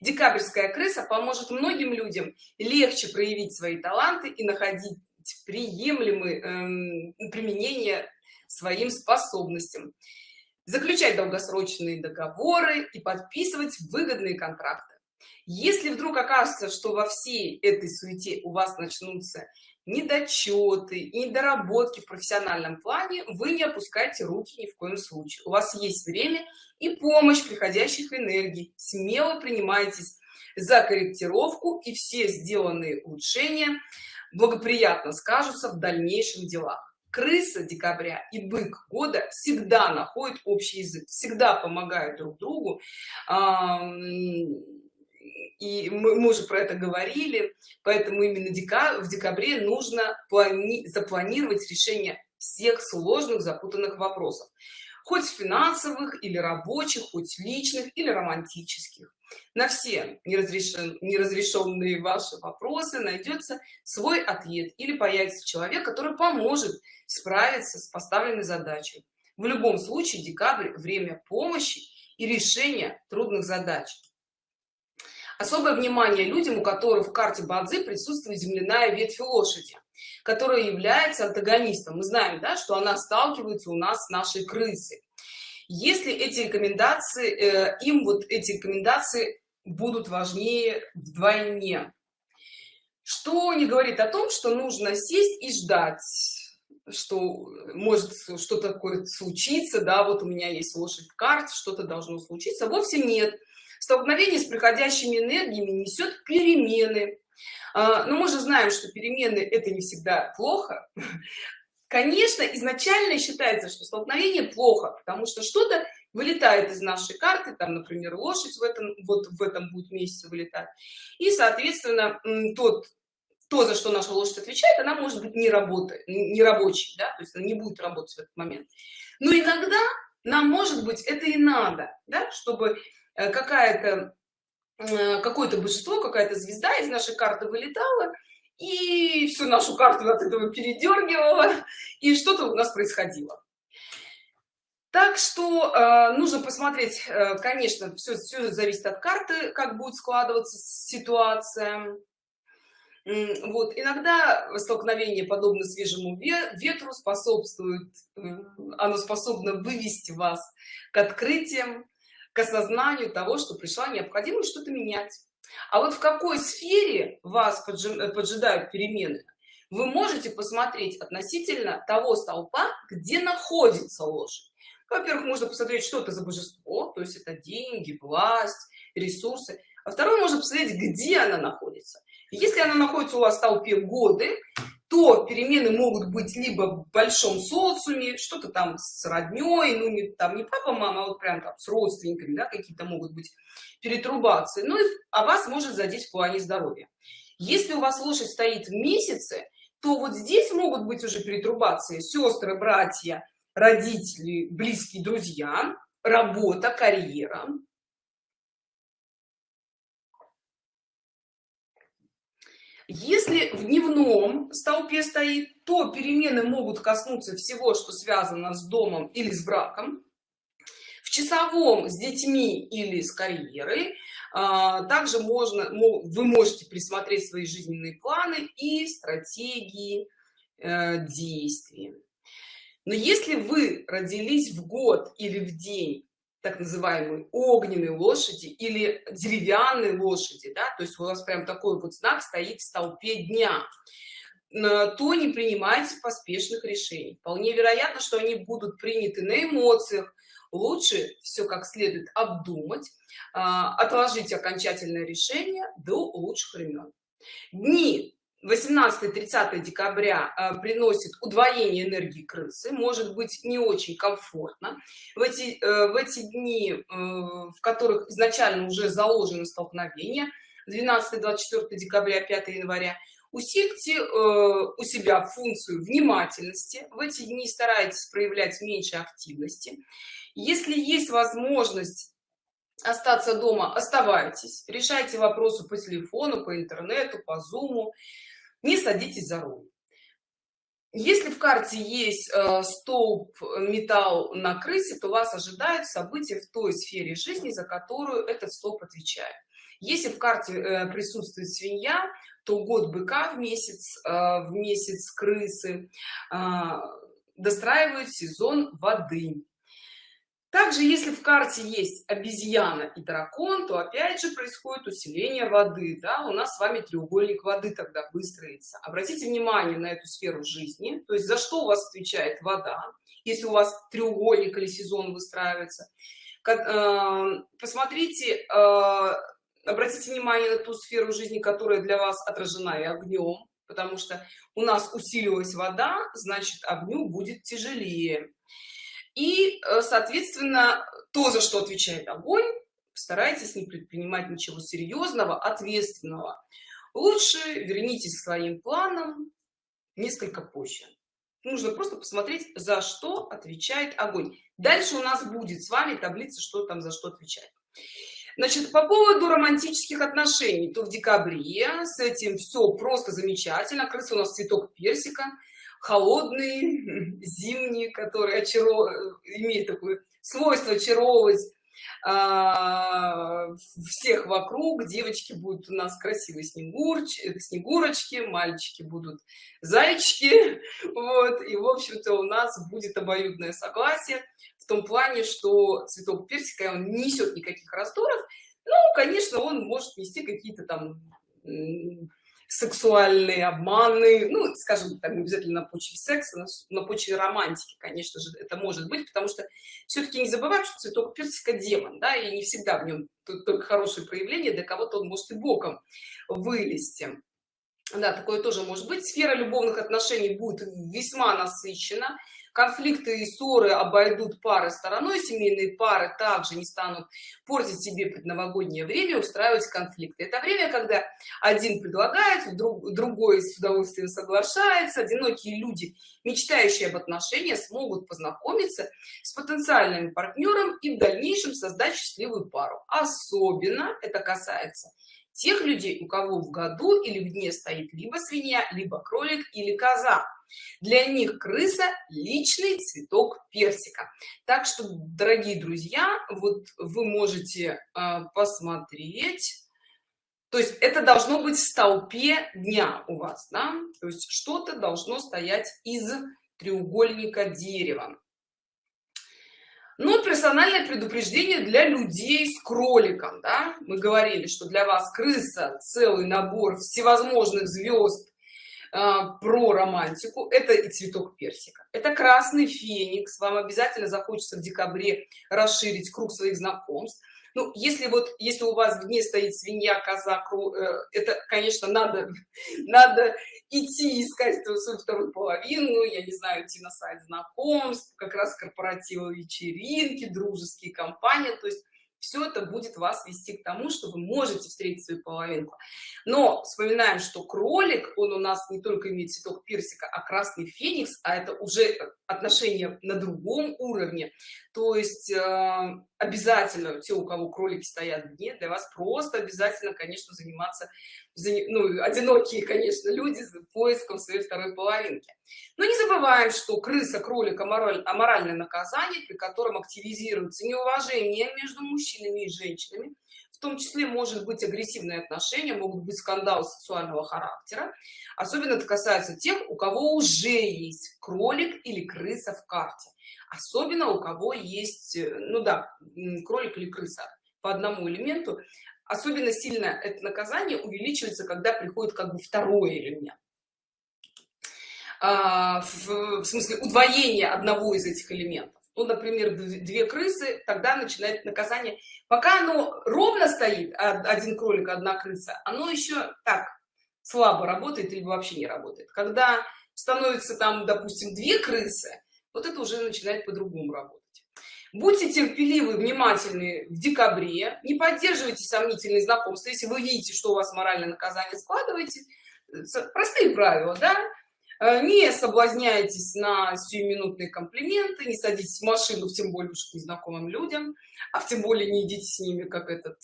Декабрьская крыса поможет многим людям легче проявить свои таланты и находить приемлемые эм, применение своим способностям заключать долгосрочные договоры и подписывать выгодные контракты. Если вдруг окажется что во всей этой суете у вас начнутся недочеты и недоработки в профессиональном плане вы не опускайте руки ни в коем случае. У вас есть время и помощь приходящих энергий. Смело принимайтесь за корректировку и все сделанные улучшения благоприятно скажутся в дальнейшем делах крыса декабря и бык года всегда находят общий язык всегда помогают друг другу. И мы, мы уже про это говорили поэтому именно дека, в декабре нужно плани, запланировать решение всех сложных запутанных вопросов. Хоть финансовых или рабочих хоть личных или романтических на все неразрешен, неразрешенные ваши вопросы найдется свой ответ или появится человек который поможет справиться с поставленной задачей. В любом случае декабрь время помощи и решения трудных задач. Особое внимание людям у которых в карте бадзи присутствует земляная ветвь лошади которая является антагонистом. Мы знаем да, что она сталкивается у нас с нашей крысой если эти рекомендации э, им вот эти рекомендации будут важнее вдвойне? Что не говорит о том что нужно сесть и ждать что может что-то такое случиться да вот у меня есть лошадь в карте что-то должно случиться. Вовсе нет. Столкновение с приходящими энергиями несет перемены. А, но мы же знаем что перемены это не всегда плохо конечно изначально считается что столкновение плохо потому что что-то вылетает из нашей карты там например лошадь в этом вот в этом будет месяце вылетать. И соответственно тот то за что наша лошадь отвечает она может быть не работает не рабочий да то есть она не будет работать в этот момент. Но иногда нам может быть это и надо да чтобы Э, какая-то э, какое-то божество какая-то звезда из нашей карты вылетала и всю нашу карту от этого передергивала и что-то у нас происходило. Так что э, нужно посмотреть э, конечно все, все зависит от карты как будет складываться ситуация. Вот иногда столкновение подобно свежему ветру способствует оно способно вывести вас к открытиям к осознанию того что пришла необходимость что-то менять а вот в какой сфере вас поджидают перемены вы можете посмотреть относительно того столпа где находится лошадь во-первых можно посмотреть что это за божество то есть это деньги власть ресурсы. А второй можно посмотреть где она находится если она находится у вас в толпе годы то перемены могут быть либо в большом социуме что-то там с родней ну не там не папа мама а вот прям там с родственниками да, какие-то могут быть перетрубации. Ну и а вас может задеть в плане здоровья. Если у вас лошадь стоит в месяце то вот здесь могут быть уже перетрубации. Сестры братья родители близкие друзья работа карьера если в дневном столпе стоит то перемены могут коснуться всего что связано с домом или с браком. В часовом с детьми или с карьерой. А, также можно вы можете присмотреть свои жизненные планы и стратегии э, действий. Но если вы родились в год или в день так называемые огненные лошади или деревянные лошади да то есть у вас прям такой вот знак стоит в столпе дня. То не принимайте поспешных решений. Вполне вероятно что они будут приняты на эмоциях. Лучше все как следует обдумать а, отложить окончательное решение до лучших времен дни 18-30 декабря э, приносит удвоение энергии крысы может быть не очень комфортно. В эти э, в эти дни э, в которых изначально уже заложено столкновение 12-24 декабря 5 января усильте у себя функцию внимательности. В эти дни старайтесь проявлять меньше активности. Если есть возможность остаться дома оставайтесь. Решайте вопросы по телефону по интернету по зуму не садитесь за руль. Если в карте есть э, столб металл на крысе то вас ожидают события в той сфере жизни за которую этот столб отвечает. Если в карте э, присутствует свинья то год быка в месяц э, в месяц крысы э, достраивают сезон воды также если в карте есть обезьяна и дракон то опять же происходит усиление воды да у нас с вами треугольник воды тогда выстроится. Обратите внимание на эту сферу жизни то есть за что у вас отвечает вода если у вас треугольник или сезон выстраивается. Э, посмотрите э, обратите внимание на ту сферу жизни которая для вас отражена и огнем потому что у нас усилилась вода значит огню будет тяжелее и э, соответственно то за что отвечает огонь старайтесь не предпринимать ничего серьезного ответственного. Лучше вернитесь к своим планам несколько позже. Нужно просто посмотреть за что отвечает огонь. Дальше у нас будет с вами таблица что там за что отвечает значит по поводу романтических отношений то в декабре с этим все просто замечательно крыса у нас цветок персика холодный, зимний, который очаров... имеет такое свойство очаровывать а, всех вокруг. Девочки будут у нас красивые снегурч... снегурочки, мальчики будут зайчики. Вот. И, в общем-то, у нас будет обоюдное согласие в том плане, что цветок персика, он не несет никаких раздоров. Ну, конечно, он может нести какие-то там сексуальные обманы, ну, скажем не обязательно на почве секса, на почве романтики, конечно же, это может быть, потому что все-таки не забываем, что цветок персика демон, да, и не всегда в нем только хорошее проявление, для кого-то он может и боком вылезти. Да, такое тоже может быть. Сфера любовных отношений будет весьма насыщена конфликты и ссоры обойдут пары стороной семейные пары также не станут портить себе предновогоднее время устраивать конфликты. Это время когда один предлагает друг, другой с удовольствием соглашается одинокие люди мечтающие об отношениях смогут познакомиться с потенциальным партнером и в дальнейшем создать счастливую пару. Особенно это касается тех людей у кого в году или в дне стоит либо свинья либо кролик или коза. Для них крыса личный цветок персика. Так что дорогие друзья вот вы можете э, посмотреть. То есть это должно быть в столпе дня у вас да? то есть что-то должно стоять из треугольника дерева ну персональное предупреждение для людей с кроликом да? мы говорили что для вас крыса целый набор всевозможных звезд а, про романтику. Это и цветок персика. Это красный феникс. Вам обязательно захочется в декабре расширить круг своих знакомств ну если вот если у вас в дне стоит свинья коза э, это конечно надо надо идти искать свою вторую половину я не знаю идти на сайт знакомств как раз корпоративы вечеринки дружеские компании. То есть все это будет вас вести к тому что вы можете встретить свою половинку. Но вспоминаем что кролик он у нас не только имеет цветок персика а красный феникс а это уже отношения на другом уровне. То есть э, обязательно те у кого кролики стоят в дне для вас просто обязательно конечно заниматься ну, одинокие конечно люди поиском своей второй половинки. Но не забываем что крыса кролик амораль, аморальное наказание при котором активизируется неуважение между мужчинами и женщинами том числе может быть агрессивные отношения могут быть скандалы сексуального характера. Особенно это касается тех у кого уже есть кролик или крыса в карте. Особенно у кого есть э, ну да кролик или крыса по одному элементу. Особенно сильно это наказание увеличивается когда приходит как бы второй элемент. А, в, в смысле удвоение одного из этих элементов ну например две крысы тогда начинает наказание. Пока оно ровно стоит один кролик одна крыса оно еще так слабо работает или вообще не работает. Когда становится там допустим две крысы вот это уже начинает по-другому работать. Будьте терпеливы внимательны в декабре не поддерживайте сомнительные знакомства. Если вы видите что у вас моральное наказание складываете простые правила да? э, не соблазняйтесь на сиюминутные комплименты не садитесь в машину тем более уж к незнакомым людям а тем более не идите с ними как этот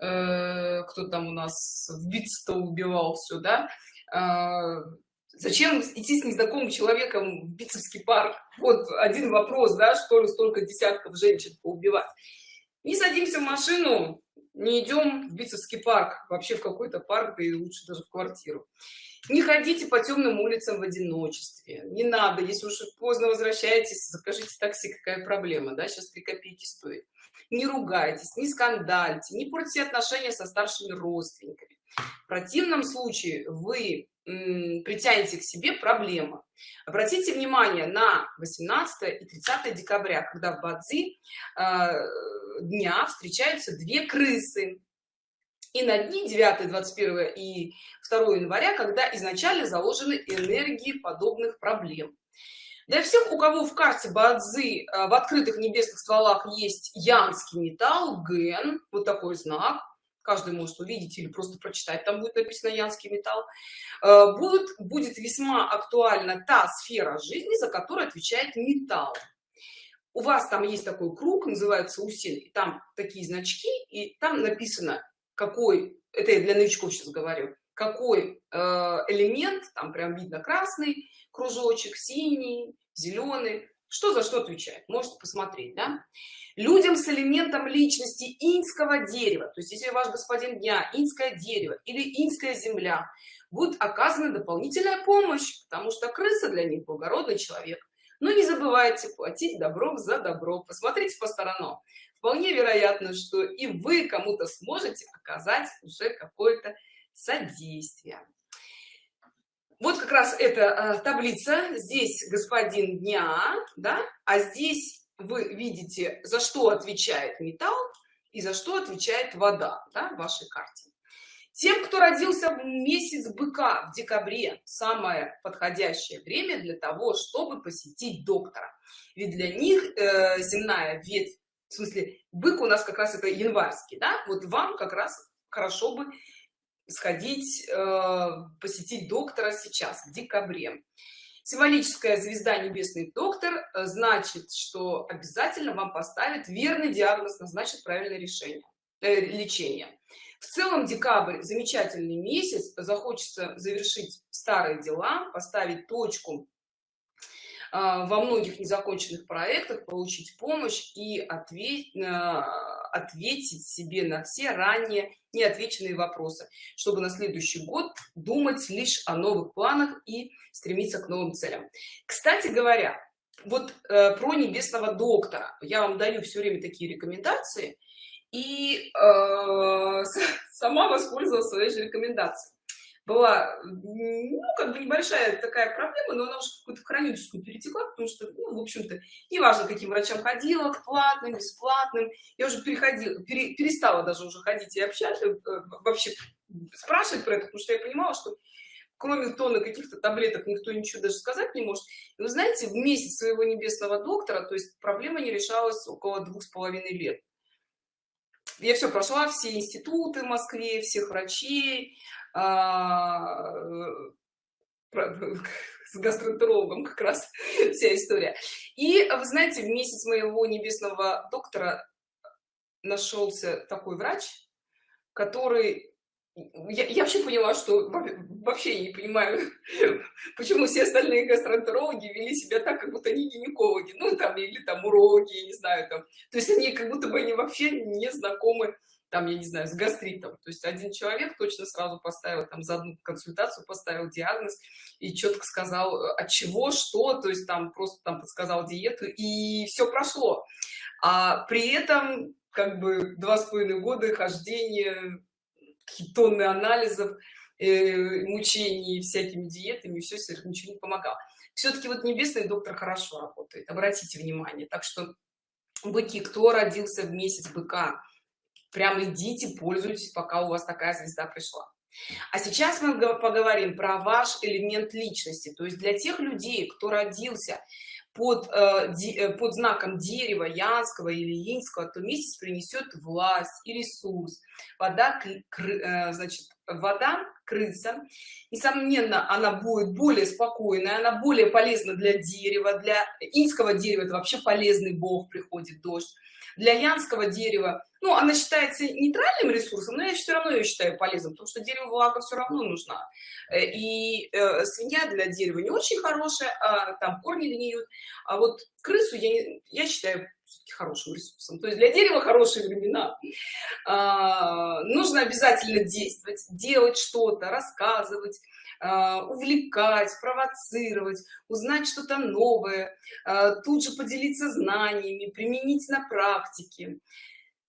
э, кто там у нас в битство убивал все да э, Зачем идти с незнакомым человеком в Битцевский парк? Вот один вопрос, да, что ли, столько десятков женщин поубивать. Не садимся в машину, не идем в битцевский парк вообще в какой-то парк и лучше даже в квартиру. Не ходите по темным улицам в одиночестве. Не надо. Если уж поздно возвращаетесь закажите такси какая проблема да? Сейчас 3 копейки стоит. Не ругайтесь не скандальте не портите отношения со старшими родственниками. В противном случае вы притянете к себе проблема. Обратите внимание на 18 и 30 декабря когда в бадзи э, дня встречаются две крысы. И на дни 9 21 и 2 января когда изначально заложены энергии подобных проблем. Для всех у кого в карте бадзи э, в открытых небесных стволах есть янский металл ген вот такой знак каждый может увидеть или просто прочитать. Там будет написано янский металл э, будет будет весьма актуальна та сфера жизни за которую отвечает металл. У вас там есть такой круг называется усиль и там такие значки и там написано какой это я для новичков сейчас говорю какой э, элемент там прям видно красный кружочек синий зеленый что за что отвечает? Можете посмотреть да? людям с элементом личности инского дерева то есть если ваш господин дня инское дерево или инская земля будет оказана дополнительная помощь потому что крыса для них благородный человек. Но не забывайте платить добром за добро. Посмотрите по сторонам. Вполне вероятно что и вы кому-то сможете оказать уже какое-то содействие вот как раз эта э, таблица. Здесь господин дня да? А здесь вы видите за что отвечает металл и за что отвечает вода да, в вашей карте. Тем кто родился в месяц быка в декабре самое подходящее время для того чтобы посетить доктора. Ведь для них э, земная ветвь в смысле бык у нас как раз это январский да? Вот вам как раз хорошо бы сходить э, посетить доктора сейчас в декабре. Символическая звезда небесный доктор э, значит что обязательно вам поставит верный диагноз назначит правильное решение э, лечение. В целом декабрь замечательный месяц захочется завершить старые дела поставить точку э, во многих незаконченных проектах получить помощь и ответить э, ответить себе на все ранее неотвеченные вопросы чтобы на следующий год думать лишь о новых планах и стремиться к новым целям. Кстати говоря вот э, про небесного доктора. Я вам даю все время такие рекомендации и э, сама воспользовалась своей же рекомендацией была ну как бы небольшая такая проблема но она уже какую-то хроническую перетекла потому что ну, в общем-то неважно каким врачам ходила к платным бесплатным я уже переходила пере, перестала даже уже ходить и общаться э, вообще спрашивать про это потому что я понимала что кроме тона каких-то таблеток никто ничего даже сказать не может. И вы знаете в месяц своего небесного доктора то есть проблема не решалась около двух с половиной лет. Я все прошла все институты в москве всех врачей с гастроэнтерологом как раз вся история. И вы знаете в месяц моего небесного доктора нашелся такой врач который я, я вообще поняла что вообще не понимаю почему все остальные гастроэнтерологи вели себя так как будто они гинекологи ну там или там уроки не знаю там. То есть они как будто бы они вообще не знакомы там я не знаю с гастритом. То есть один человек точно сразу поставил там за одну консультацию поставил диагноз и четко сказал от чего что то есть там просто там подсказал диету и все прошло. А при этом как бы два с половиной года хождения тонны анализов э, мучений всякими диетами все ничего не помогал все-таки вот небесный доктор хорошо работает обратите внимание. Так что быки кто родился в месяц быка прям идите пользуйтесь пока у вас такая звезда пришла. А сейчас мы поговорим про ваш элемент личности то есть для тех людей кто родился под э, э, под знаком дерева янского или инского то месяц принесет власть и ресурс вода э, вода крыса. Несомненно она будет более спокойная она более полезна для дерева для инского дерева это вообще полезный бог приходит дождь. Для янского дерева ну она считается нейтральным ресурсом но я все равно ее считаю полезным потому что дерево влага все равно нужна. Э, и э, свинья для дерева не очень хорошая а там корни гниют. А вот крысу я не, я считаю хорошим ресурсом. То есть для дерева хорошие времена. А, нужно обязательно действовать делать что-то рассказывать а, увлекать провоцировать узнать что-то новое а, тут же поделиться знаниями применить на практике.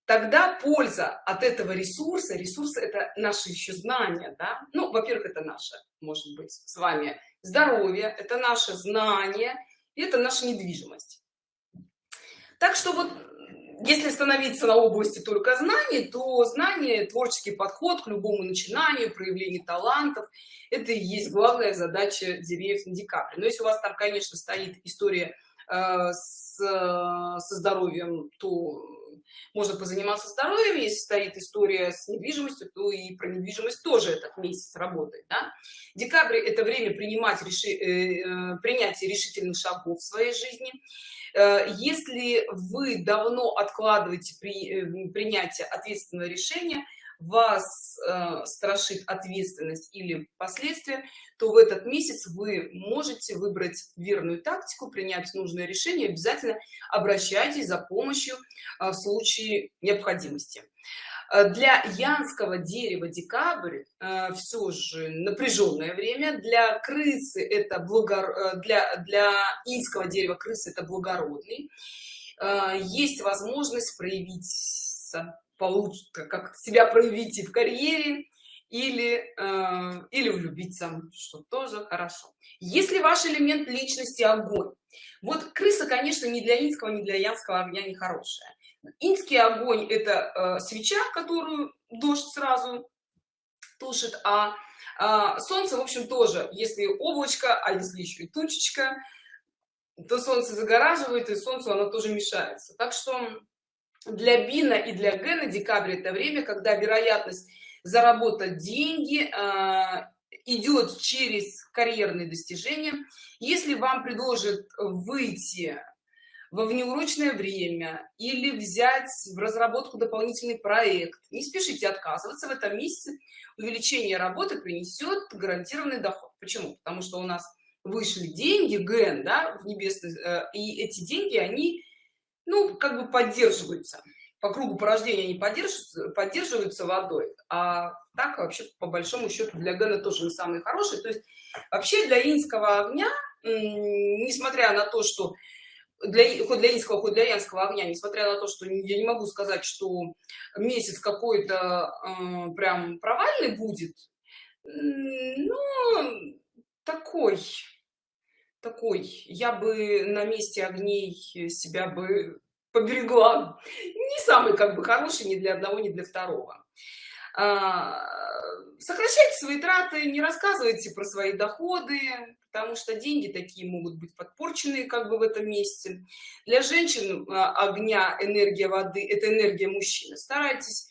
Тогда польза от этого ресурса ресурс это наши еще знания да? ну во первых это наше может быть с вами здоровье это наше знание это наша недвижимость так что вот если становиться на области только знаний то знание творческий подход к любому начинанию проявление талантов это и есть главная задача деревьев на но если у вас там конечно стоит история э, с, со здоровьем то можно позаниматься здоровьем если стоит история с недвижимостью то и про недвижимость тоже этот месяц работает да? декабрь это время принимать реши э, э, принятие решительных шагов в своей жизни э, если вы давно откладываете при принятие ответственного решения вас э, страшит ответственность или последствия то в этот месяц вы можете выбрать верную тактику принять нужное решение обязательно обращайтесь за помощью э, в случае необходимости. Э, для янского дерева декабрь э, все же напряженное время. Для крысы это благор э, для для инского дерева крысы это благородный. Э, есть возможность проявить получится как себя проявите в карьере или э, или влюбиться что тоже хорошо. Если ваш элемент личности огонь. Вот крыса конечно не для инского не для янского огня не хорошая. Инский огонь это э, свеча которую дождь сразу тушит а, а солнце в общем тоже. Если облачко а если еще и тучечка то солнце загораживает и солнцу оно тоже мешается. Так что для бина и для гена декабрь это время когда вероятность заработать деньги э, идет через карьерные достижения. Если вам предложат выйти во внеурочное время или взять в разработку дополнительный проект не спешите отказываться в этом месяце увеличение работы принесет гарантированный доход. Почему? Потому что у нас вышли деньги ген да в небесный э, и эти деньги они ну как бы поддерживаются. По кругу порождения они поддерживаются поддерживаются водой а так вообще по большому счету для гена тоже не самый хороший то есть вообще для инского огня несмотря на то что для хоть для инского хоть для янского огня несмотря на то что я не могу сказать что месяц какой-то э, прям провальный будет ну такой такой я бы на месте огней себя бы поберегла. Не самый как бы хороший ни для одного ни для второго. А, сокращайте свои траты не рассказывайте про свои доходы потому что деньги такие могут быть подпорчены как бы в этом месте. Для женщин а, огня энергия воды это энергия мужчины. Старайтесь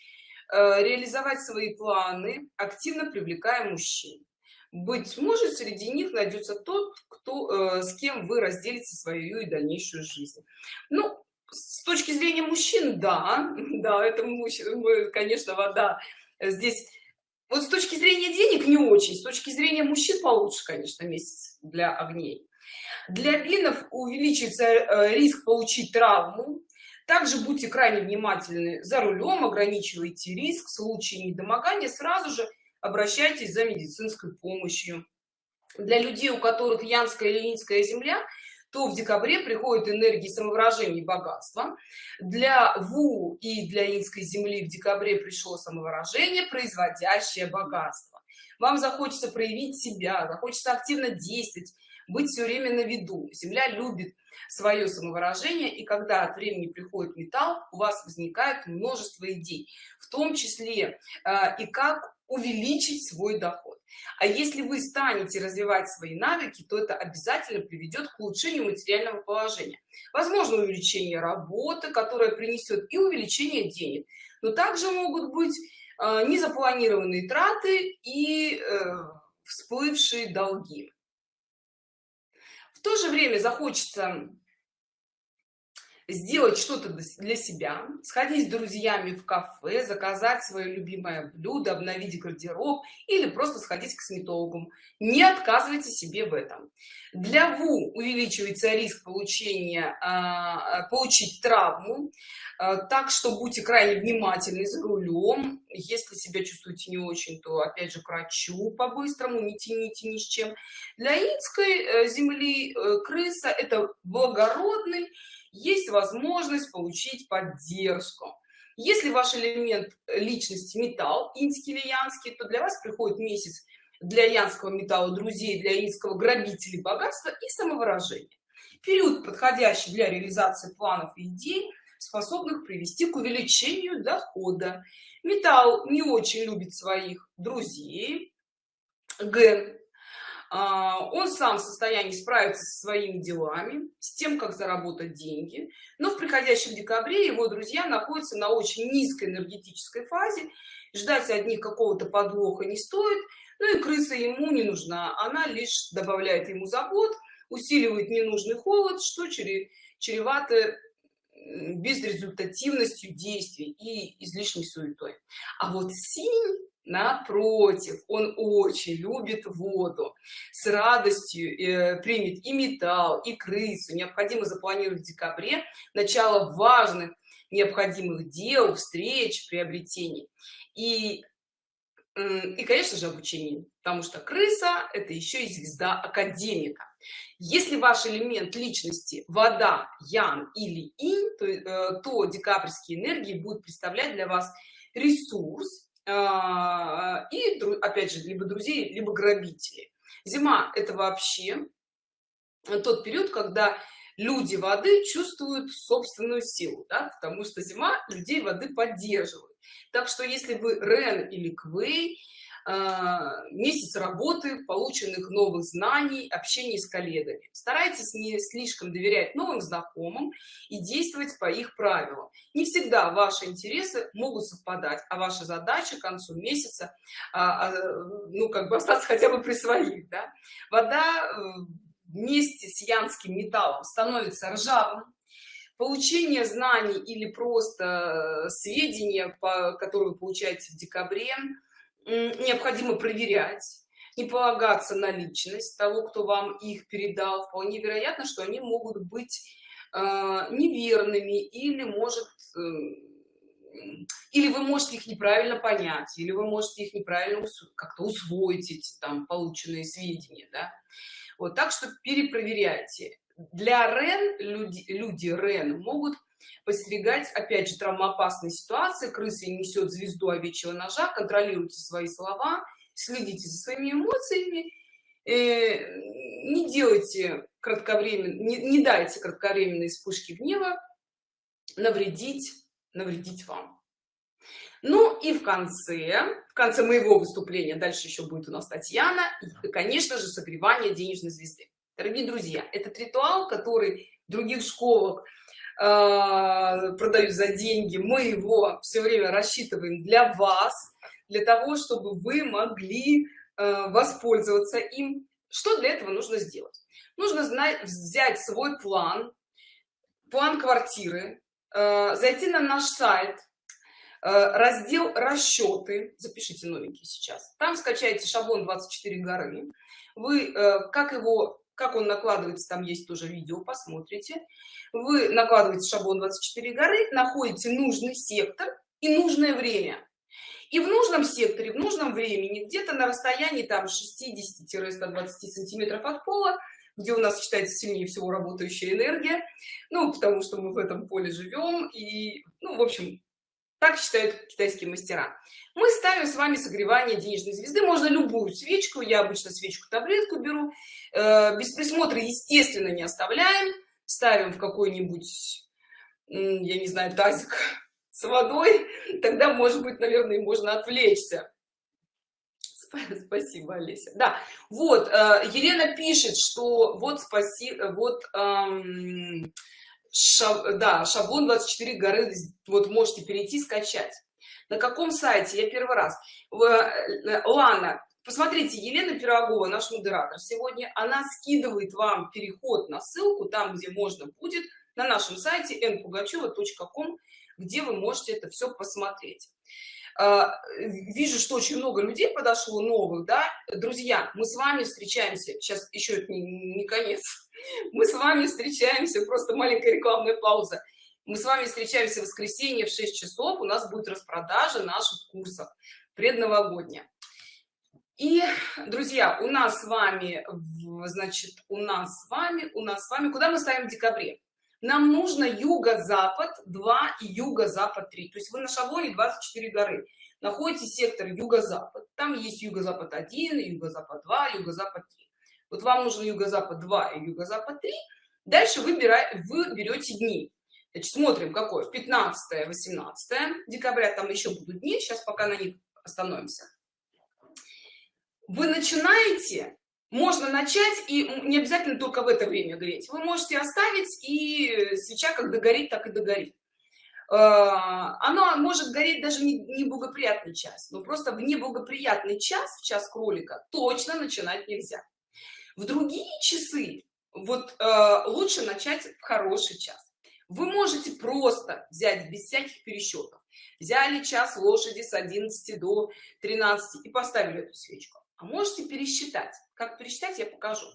а, реализовать свои планы активно привлекая мужчин быть может среди них найдется тот кто э, с кем вы разделите свою и дальнейшую жизнь. Ну с точки зрения мужчин да да это мужчина конечно вода здесь вот с точки зрения денег не очень с точки зрения мужчин получше конечно месяц для огней. Для бинов увеличится э, риск получить травму. Также будьте крайне внимательны за рулем ограничивайте риск в случае недомогания. Сразу же обращайтесь за медицинской помощью. Для людей у которых янская или инская земля то в декабре приходит энергии самовыражения и богатства. Для ву и для инской земли в декабре пришло самовыражение производящее богатство. Вам захочется проявить себя захочется активно действовать быть все время на виду. Земля любит свое самовыражение и когда от времени приходит металл у вас возникает множество идей в том числе э, и как увеличить свой доход. А если вы станете развивать свои навыки то это обязательно приведет к улучшению материального положения. Возможно увеличение работы которая принесет и увеличение денег. Но также могут быть э, незапланированные траты и э, всплывшие долги. В то же время захочется сделать что-то для себя сходить с друзьями в кафе заказать свое любимое блюдо обновить гардероб или просто сходить к косметологу не отказывайте себе в этом. Для ву увеличивается риск получения э, получить травму э, так что будьте крайне внимательны за рулем. Если себя чувствуете не очень то опять же к врачу по-быстрому не тяните ни с чем. Для инской э, земли э, крыса это благородный есть возможность получить поддержку. Если ваш элемент личности металл инский или янский то для вас приходит месяц для янского металла друзей для инского грабителей богатства и самовыражения. Период подходящий для реализации планов и идей способных привести к увеличению дохода. Металл не очень любит своих друзей а, он сам в состоянии справиться со своими делами с тем как заработать деньги. Но в приходящем декабре его друзья находятся на очень низкой энергетической фазе. Ждать от них какого-то подвоха не стоит. Ну и крыса ему не нужна. Она лишь добавляет ему забот усиливает ненужный холод что чревато безрезультативностью действий и излишней суетой. А вот синь напротив он очень любит воду с радостью э, примет и металл и крысу. Необходимо запланировать в декабре начало важных необходимых дел встреч приобретений. И и конечно же обучение потому что крыса это еще и звезда академика. Если ваш элемент личности вода ян или инь то, э, то декабрьские энергии будут представлять для вас ресурс и опять же либо друзей либо грабители зима это вообще тот период когда люди воды чувствуют собственную силу да? потому что зима людей воды поддерживает так что если вы рен или квей а, месяц работы полученных новых знаний общения с коллегами. Старайтесь не слишком доверять новым знакомым и действовать по их правилам. Не всегда ваши интересы могут совпадать а ваша задача к концу месяца а, а, ну как бы остаться хотя бы при своих да? вода э, вместе с янским металлом становится ржавым. Получение знаний или просто э, сведения которые вы получаете в декабре необходимо проверять не полагаться на личность того кто вам их передал вполне вероятно что они могут быть э, неверными или может э, или вы можете их неправильно понять или вы можете их неправильно как-то усвоить эти там полученные сведения да? вот так что перепроверяйте для рен люди люди рен могут подстерегать опять же травмоопасные ситуации крысы несет звезду овечьего ножа. Контролируйте свои слова. Следите за своими эмоциями. Э, не делайте кратковременно не, не дайте кратковременной вспышки гнева. Навредить навредить вам. Ну и в конце в конце моего выступления дальше еще будет у нас татьяна и конечно же согревание денежной звезды. Дорогие друзья этот ритуал который в других школах э, продают за деньги мы его все время рассчитываем для вас для того чтобы вы могли э, воспользоваться им. Что для этого нужно сделать? Нужно знать взять свой план план квартиры э, зайти на наш сайт раздел расчеты запишите новенький сейчас. Там скачайте шаблон 24 горы вы как его как он накладывается там есть тоже видео посмотрите вы накладываете шаблон 24 горы находите нужный сектор и нужное время. И в нужном секторе в нужном времени где-то на расстоянии там 60-120 сантиметров от пола где у нас считается сильнее всего работающая энергия ну потому что мы в этом поле живем и ну в общем так считают китайские мастера. Мы ставим с вами согревание денежной звезды. Можно любую свечку. Я обычно свечку таблетку беру. Э, без присмотра естественно не оставляем ставим в какой-нибудь я не знаю тазик с водой тогда может быть наверное можно отвлечься. Спасибо олеся. Да вот э, елена пишет что вот спасибо вот эм, шаб, да шаблон 24 горы вот можете перейти скачать. На каком сайте? Я первый раз. Э, лана посмотрите елена пирогова наш модератор сегодня она скидывает вам переход на ссылку там где можно будет на нашем сайте npugacheva.com где вы можете это все посмотреть. А, вижу что очень много людей подошло новых да. Друзья мы с вами встречаемся сейчас еще не, не конец мы с вами встречаемся просто маленькая рекламная пауза. Мы с вами встречаемся в воскресенье в 6 часов у нас будет распродажа наших курсов предновогодняя и друзья у нас с вами значит у нас с вами у нас с вами куда мы ставим в декабре? Нам нужно юго-запад 2 и юго-запад 3 то есть вы на шаблоне 24 горы. Находите сектор юго-запад. Там есть юго-запад 1 юго-запад 2 юго-запад 3 вот вам нужно юго-запад 2 и юго-запад 3 дальше выбирай вы берете дни. Значит, смотрим какое? 15 18 декабря. Там еще будут дни. Сейчас пока на них остановимся вы начинаете можно начать и не обязательно только в это время греть. Вы можете оставить и свеча как догорит так и догорит. Э, оно может гореть даже не, не благоприятный час но просто в неблагоприятный час в час кролика точно начинать нельзя. В другие часы вот э, лучше начать в хороший час. Вы можете просто взять без всяких пересчетов взяли час лошади с 11 до 13 и поставили эту свечку а можете пересчитать. Как пересчитать я покажу.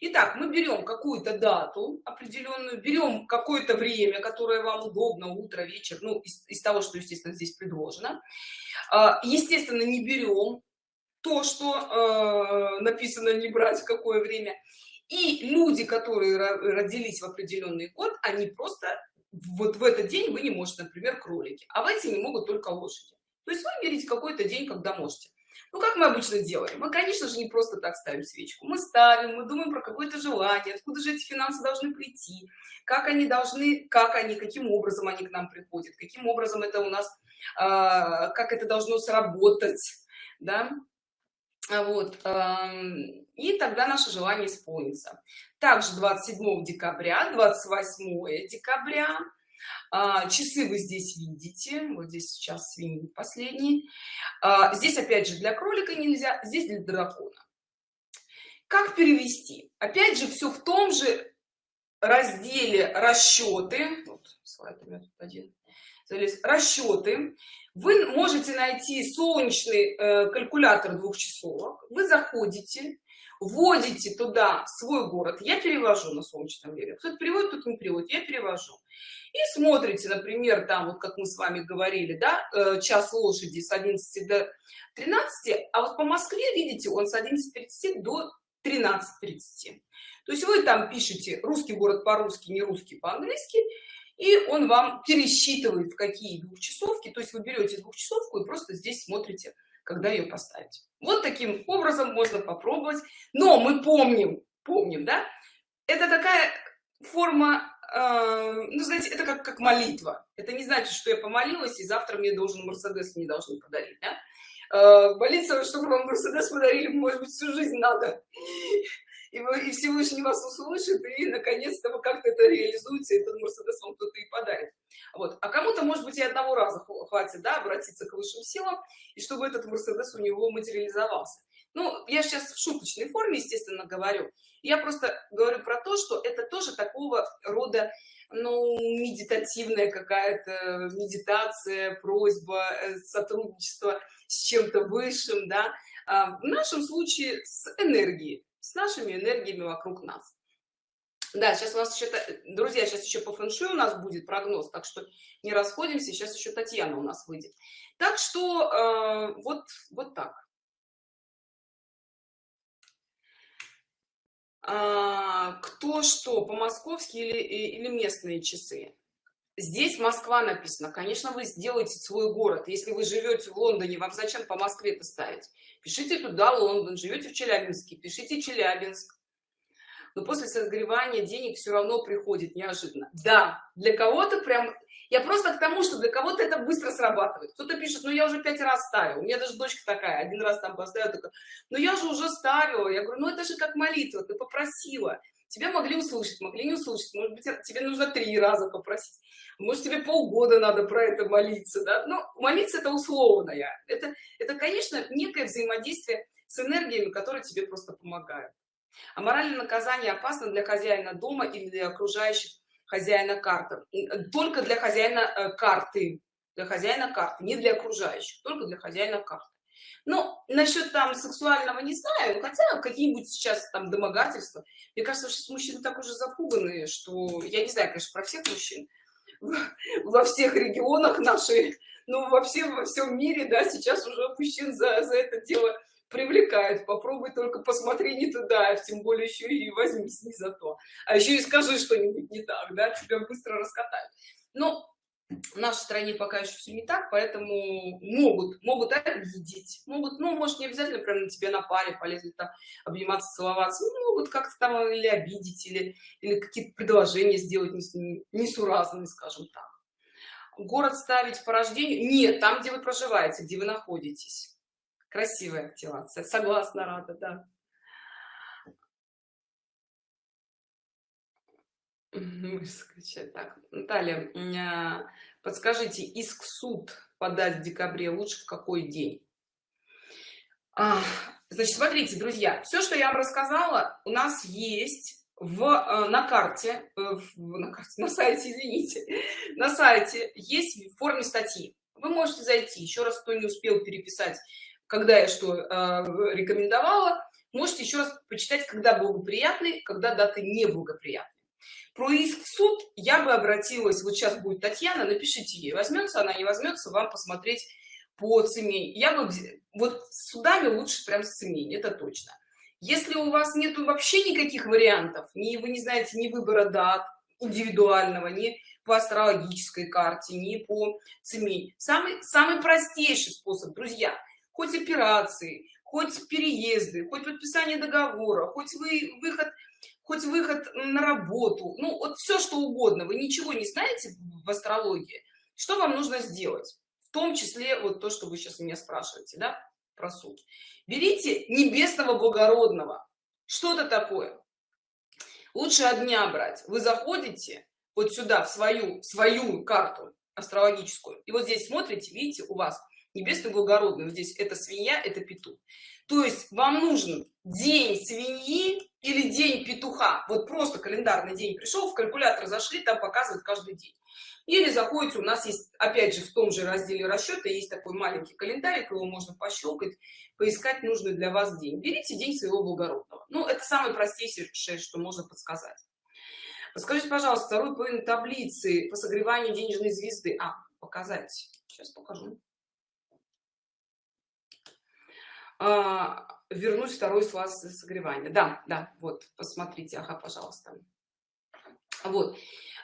Итак, мы берем какую-то дату определенную берем какое-то время которое вам удобно утро вечер ну из, из того что естественно здесь предложено. А, естественно не берем то что э, написано не брать какое время. И люди которые родились в определенный год они просто вот в этот день вы не можете например кролики. А в эти не могут только лошади. То есть вы берете какой-то день когда можете ну как мы обычно делаем? Мы конечно же не просто так ставим свечку. Мы ставим мы думаем про какое-то желание откуда же эти финансы должны прийти как они должны как они каким образом они к нам приходят каким образом это у нас э, как это должно сработать да? Вот э, и тогда наше желание исполнится. Также 27 декабря 28 декабря а, часы вы здесь видите вот здесь сейчас свиньи последний а, здесь опять же для кролика нельзя здесь для дракона. Как перевести? Опять же все в том же разделе расчеты вот, слайд у меня тут один. Залез, расчеты вы можете найти солнечный э, калькулятор двухчасовок. Вы заходите вводите туда свой город. Я перевожу на солнечном деле кто-то переводит тут не переводит. Я перевожу. И смотрите например там вот как мы с вами говорили да э, час лошади с 11 до 13 а вот по москве видите он с 11:30 до 13:30 то есть вы там пишете русский город по-русски не русский по-английски и он вам пересчитывает в какие двухчасовки то есть вы берете двухчасовку и просто здесь смотрите когда ее поставить вот таким образом можно попробовать. Но мы помним помним да? Это такая форма э, ну знаете это как как молитва. Это не значит что я помолилась и завтра мне должен мерседес не должны подарить да? э, молиться чтобы вам мерседес подарили может быть всю жизнь надо и, вы, и Всевышний вас услышит, и наконец-то вы как-то это реализуете, этот Мерседес вам кто-то и подарит. Вот. А кому-то, может быть, и одного раза хватит, да, обратиться к высшим силам, и чтобы этот Мерседес у него материализовался. Ну, я сейчас в шуточной форме, естественно, говорю. Я просто говорю про то, что это тоже такого рода, ну, медитативная какая-то медитация, просьба, э, сотрудничество с чем-то высшим, да. А в нашем случае с энергией с нашими энергиями вокруг нас. Да сейчас у нас еще друзья сейчас еще по фэншую у нас будет прогноз так что не расходимся сейчас еще татьяна у нас выйдет. Так что э, вот вот так. А, кто что по-московски или или местные часы здесь москва написано конечно вы сделаете свой город. Если вы живете в лондоне вам зачем по москве это ставить? Пишите туда лондон живете в челябинске пишите челябинск. Но после согревания денег все равно приходит неожиданно. Да для кого-то прям я просто к тому что для кого-то это быстро срабатывает. Кто-то пишет ну я уже пять раз ставил у меня даже дочка такая один раз там поставила такая, но я же уже ставила я говорю ну это же как молитва ты попросила тебя могли услышать могли не услышать. Может быть тебе нужно три раза попросить. Может тебе полгода надо про это молиться да? но молиться это условное. Это это конечно некое взаимодействие с энергиями которые тебе просто помогают. А моральное наказание опасно для хозяина дома или для окружающих хозяина карты. Только для хозяина э, карты. Для хозяина карты не для окружающих только для хозяина карты ну насчет там сексуального не знаю хотя какие-нибудь сейчас там домогательства. Мне кажется что мужчины так уже запуганные что я не знаю конечно про всех мужчин. Во всех регионах нашей ну во всем во всем мире да сейчас уже мужчин за, за это дело привлекает попробуй только посмотри не туда тем более еще и возьмись не за то. А еще и скажи что-нибудь не так да тебя быстро раскатают. Но в нашей стране пока еще все не так поэтому могут могут обидеть могут ну может не обязательно прям на тебе на паре полезли там обниматься целоваться ну, могут как-то там или обидеть или или какие-то предложения сделать несуразные скажем так. Город ставить по рождению? Нет там где вы проживаете где вы находитесь. Красивая активация согласна рада да скачать так наталья а, подскажите иск в суд подать в декабре лучше в какой день? А, значит смотрите друзья все что я вам рассказала у нас есть в э, на карте э, в, на карте на сайте извините на сайте есть в форме статьи. Вы можете зайти еще раз кто не успел переписать когда я что э, рекомендовала можете еще раз почитать когда благоприятный когда даты неблагоприятные про иск в суд я бы обратилась вот сейчас будет татьяна напишите ей возьмется она не возьмется вам посмотреть по цене. Я бы вот судами лучше прям с цене это точно. Если у вас нету вообще никаких вариантов ни вы не знаете ни выбора дат индивидуального ни по астрологической карте ни по цене. Самый самый простейший способ друзья хоть операции хоть переезды хоть подписание договора хоть вы выход хоть выход на работу ну вот все что угодно. Вы ничего не знаете в астрологии что вам нужно сделать? В том числе вот то что вы сейчас меня спрашиваете да про суд. Берите небесного благородного. Что-то такое. Лучше от дня брать. Вы заходите вот сюда в свою свою карту астрологическую и вот здесь смотрите видите у вас небесный благородный здесь это свинья это петух. То есть вам нужен день свиньи или день петуха. Вот просто календарный день пришел в калькулятор зашли там показывают каждый день. Или заходите у нас есть опять же в том же разделе расчета есть такой маленький календарик его можно пощелкать поискать нужный для вас день. Берите день своего благородного. Ну это самое простейшее что можно подсказать. Подскажите пожалуйста второй половину таблицы по согреванию денежной звезды. А показать. Сейчас покажу. А, вернуть второй слаз согревания. Да да вот посмотрите ага пожалуйста. Вот.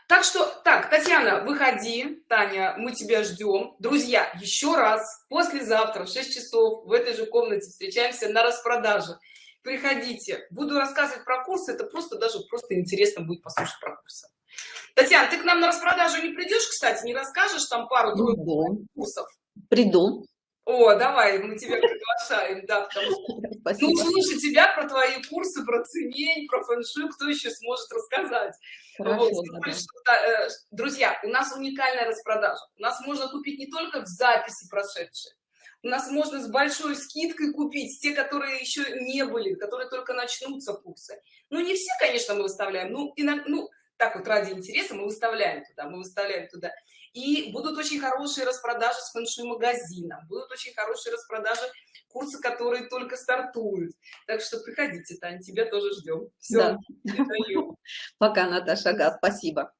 Так что так татьяна выходи. Таня мы тебя ждем. Друзья еще раз послезавтра в 6 часов в этой же комнате встречаемся на распродаже. Приходите. Буду рассказывать про курсы это просто даже просто интересно будет послушать про курсы. Татьяна ты к нам на распродажу не придешь кстати не расскажешь там пару курсов? Приду о, давай, мы тебя приглашаем, да, потому что ну, слушай тебя про твои курсы, про цемень, про фэншуй, кто еще сможет рассказать. Хорошо, вот. да. э, друзья, у нас уникальная распродажа. У нас можно купить не только в записи прошедшие, у нас можно с большой скидкой купить те, которые еще не были, которые только начнутся курсы. Ну, не все, конечно, мы выставляем, ну, и на, ну так вот ради интереса мы выставляем туда, мы выставляем туда и будут очень хорошие распродажи с фэншуй магазином будут очень хорошие распродажи курсы которые только стартуют. Так что приходите тань тебя тоже ждем Все, да. пока наташа. Ага, спасибо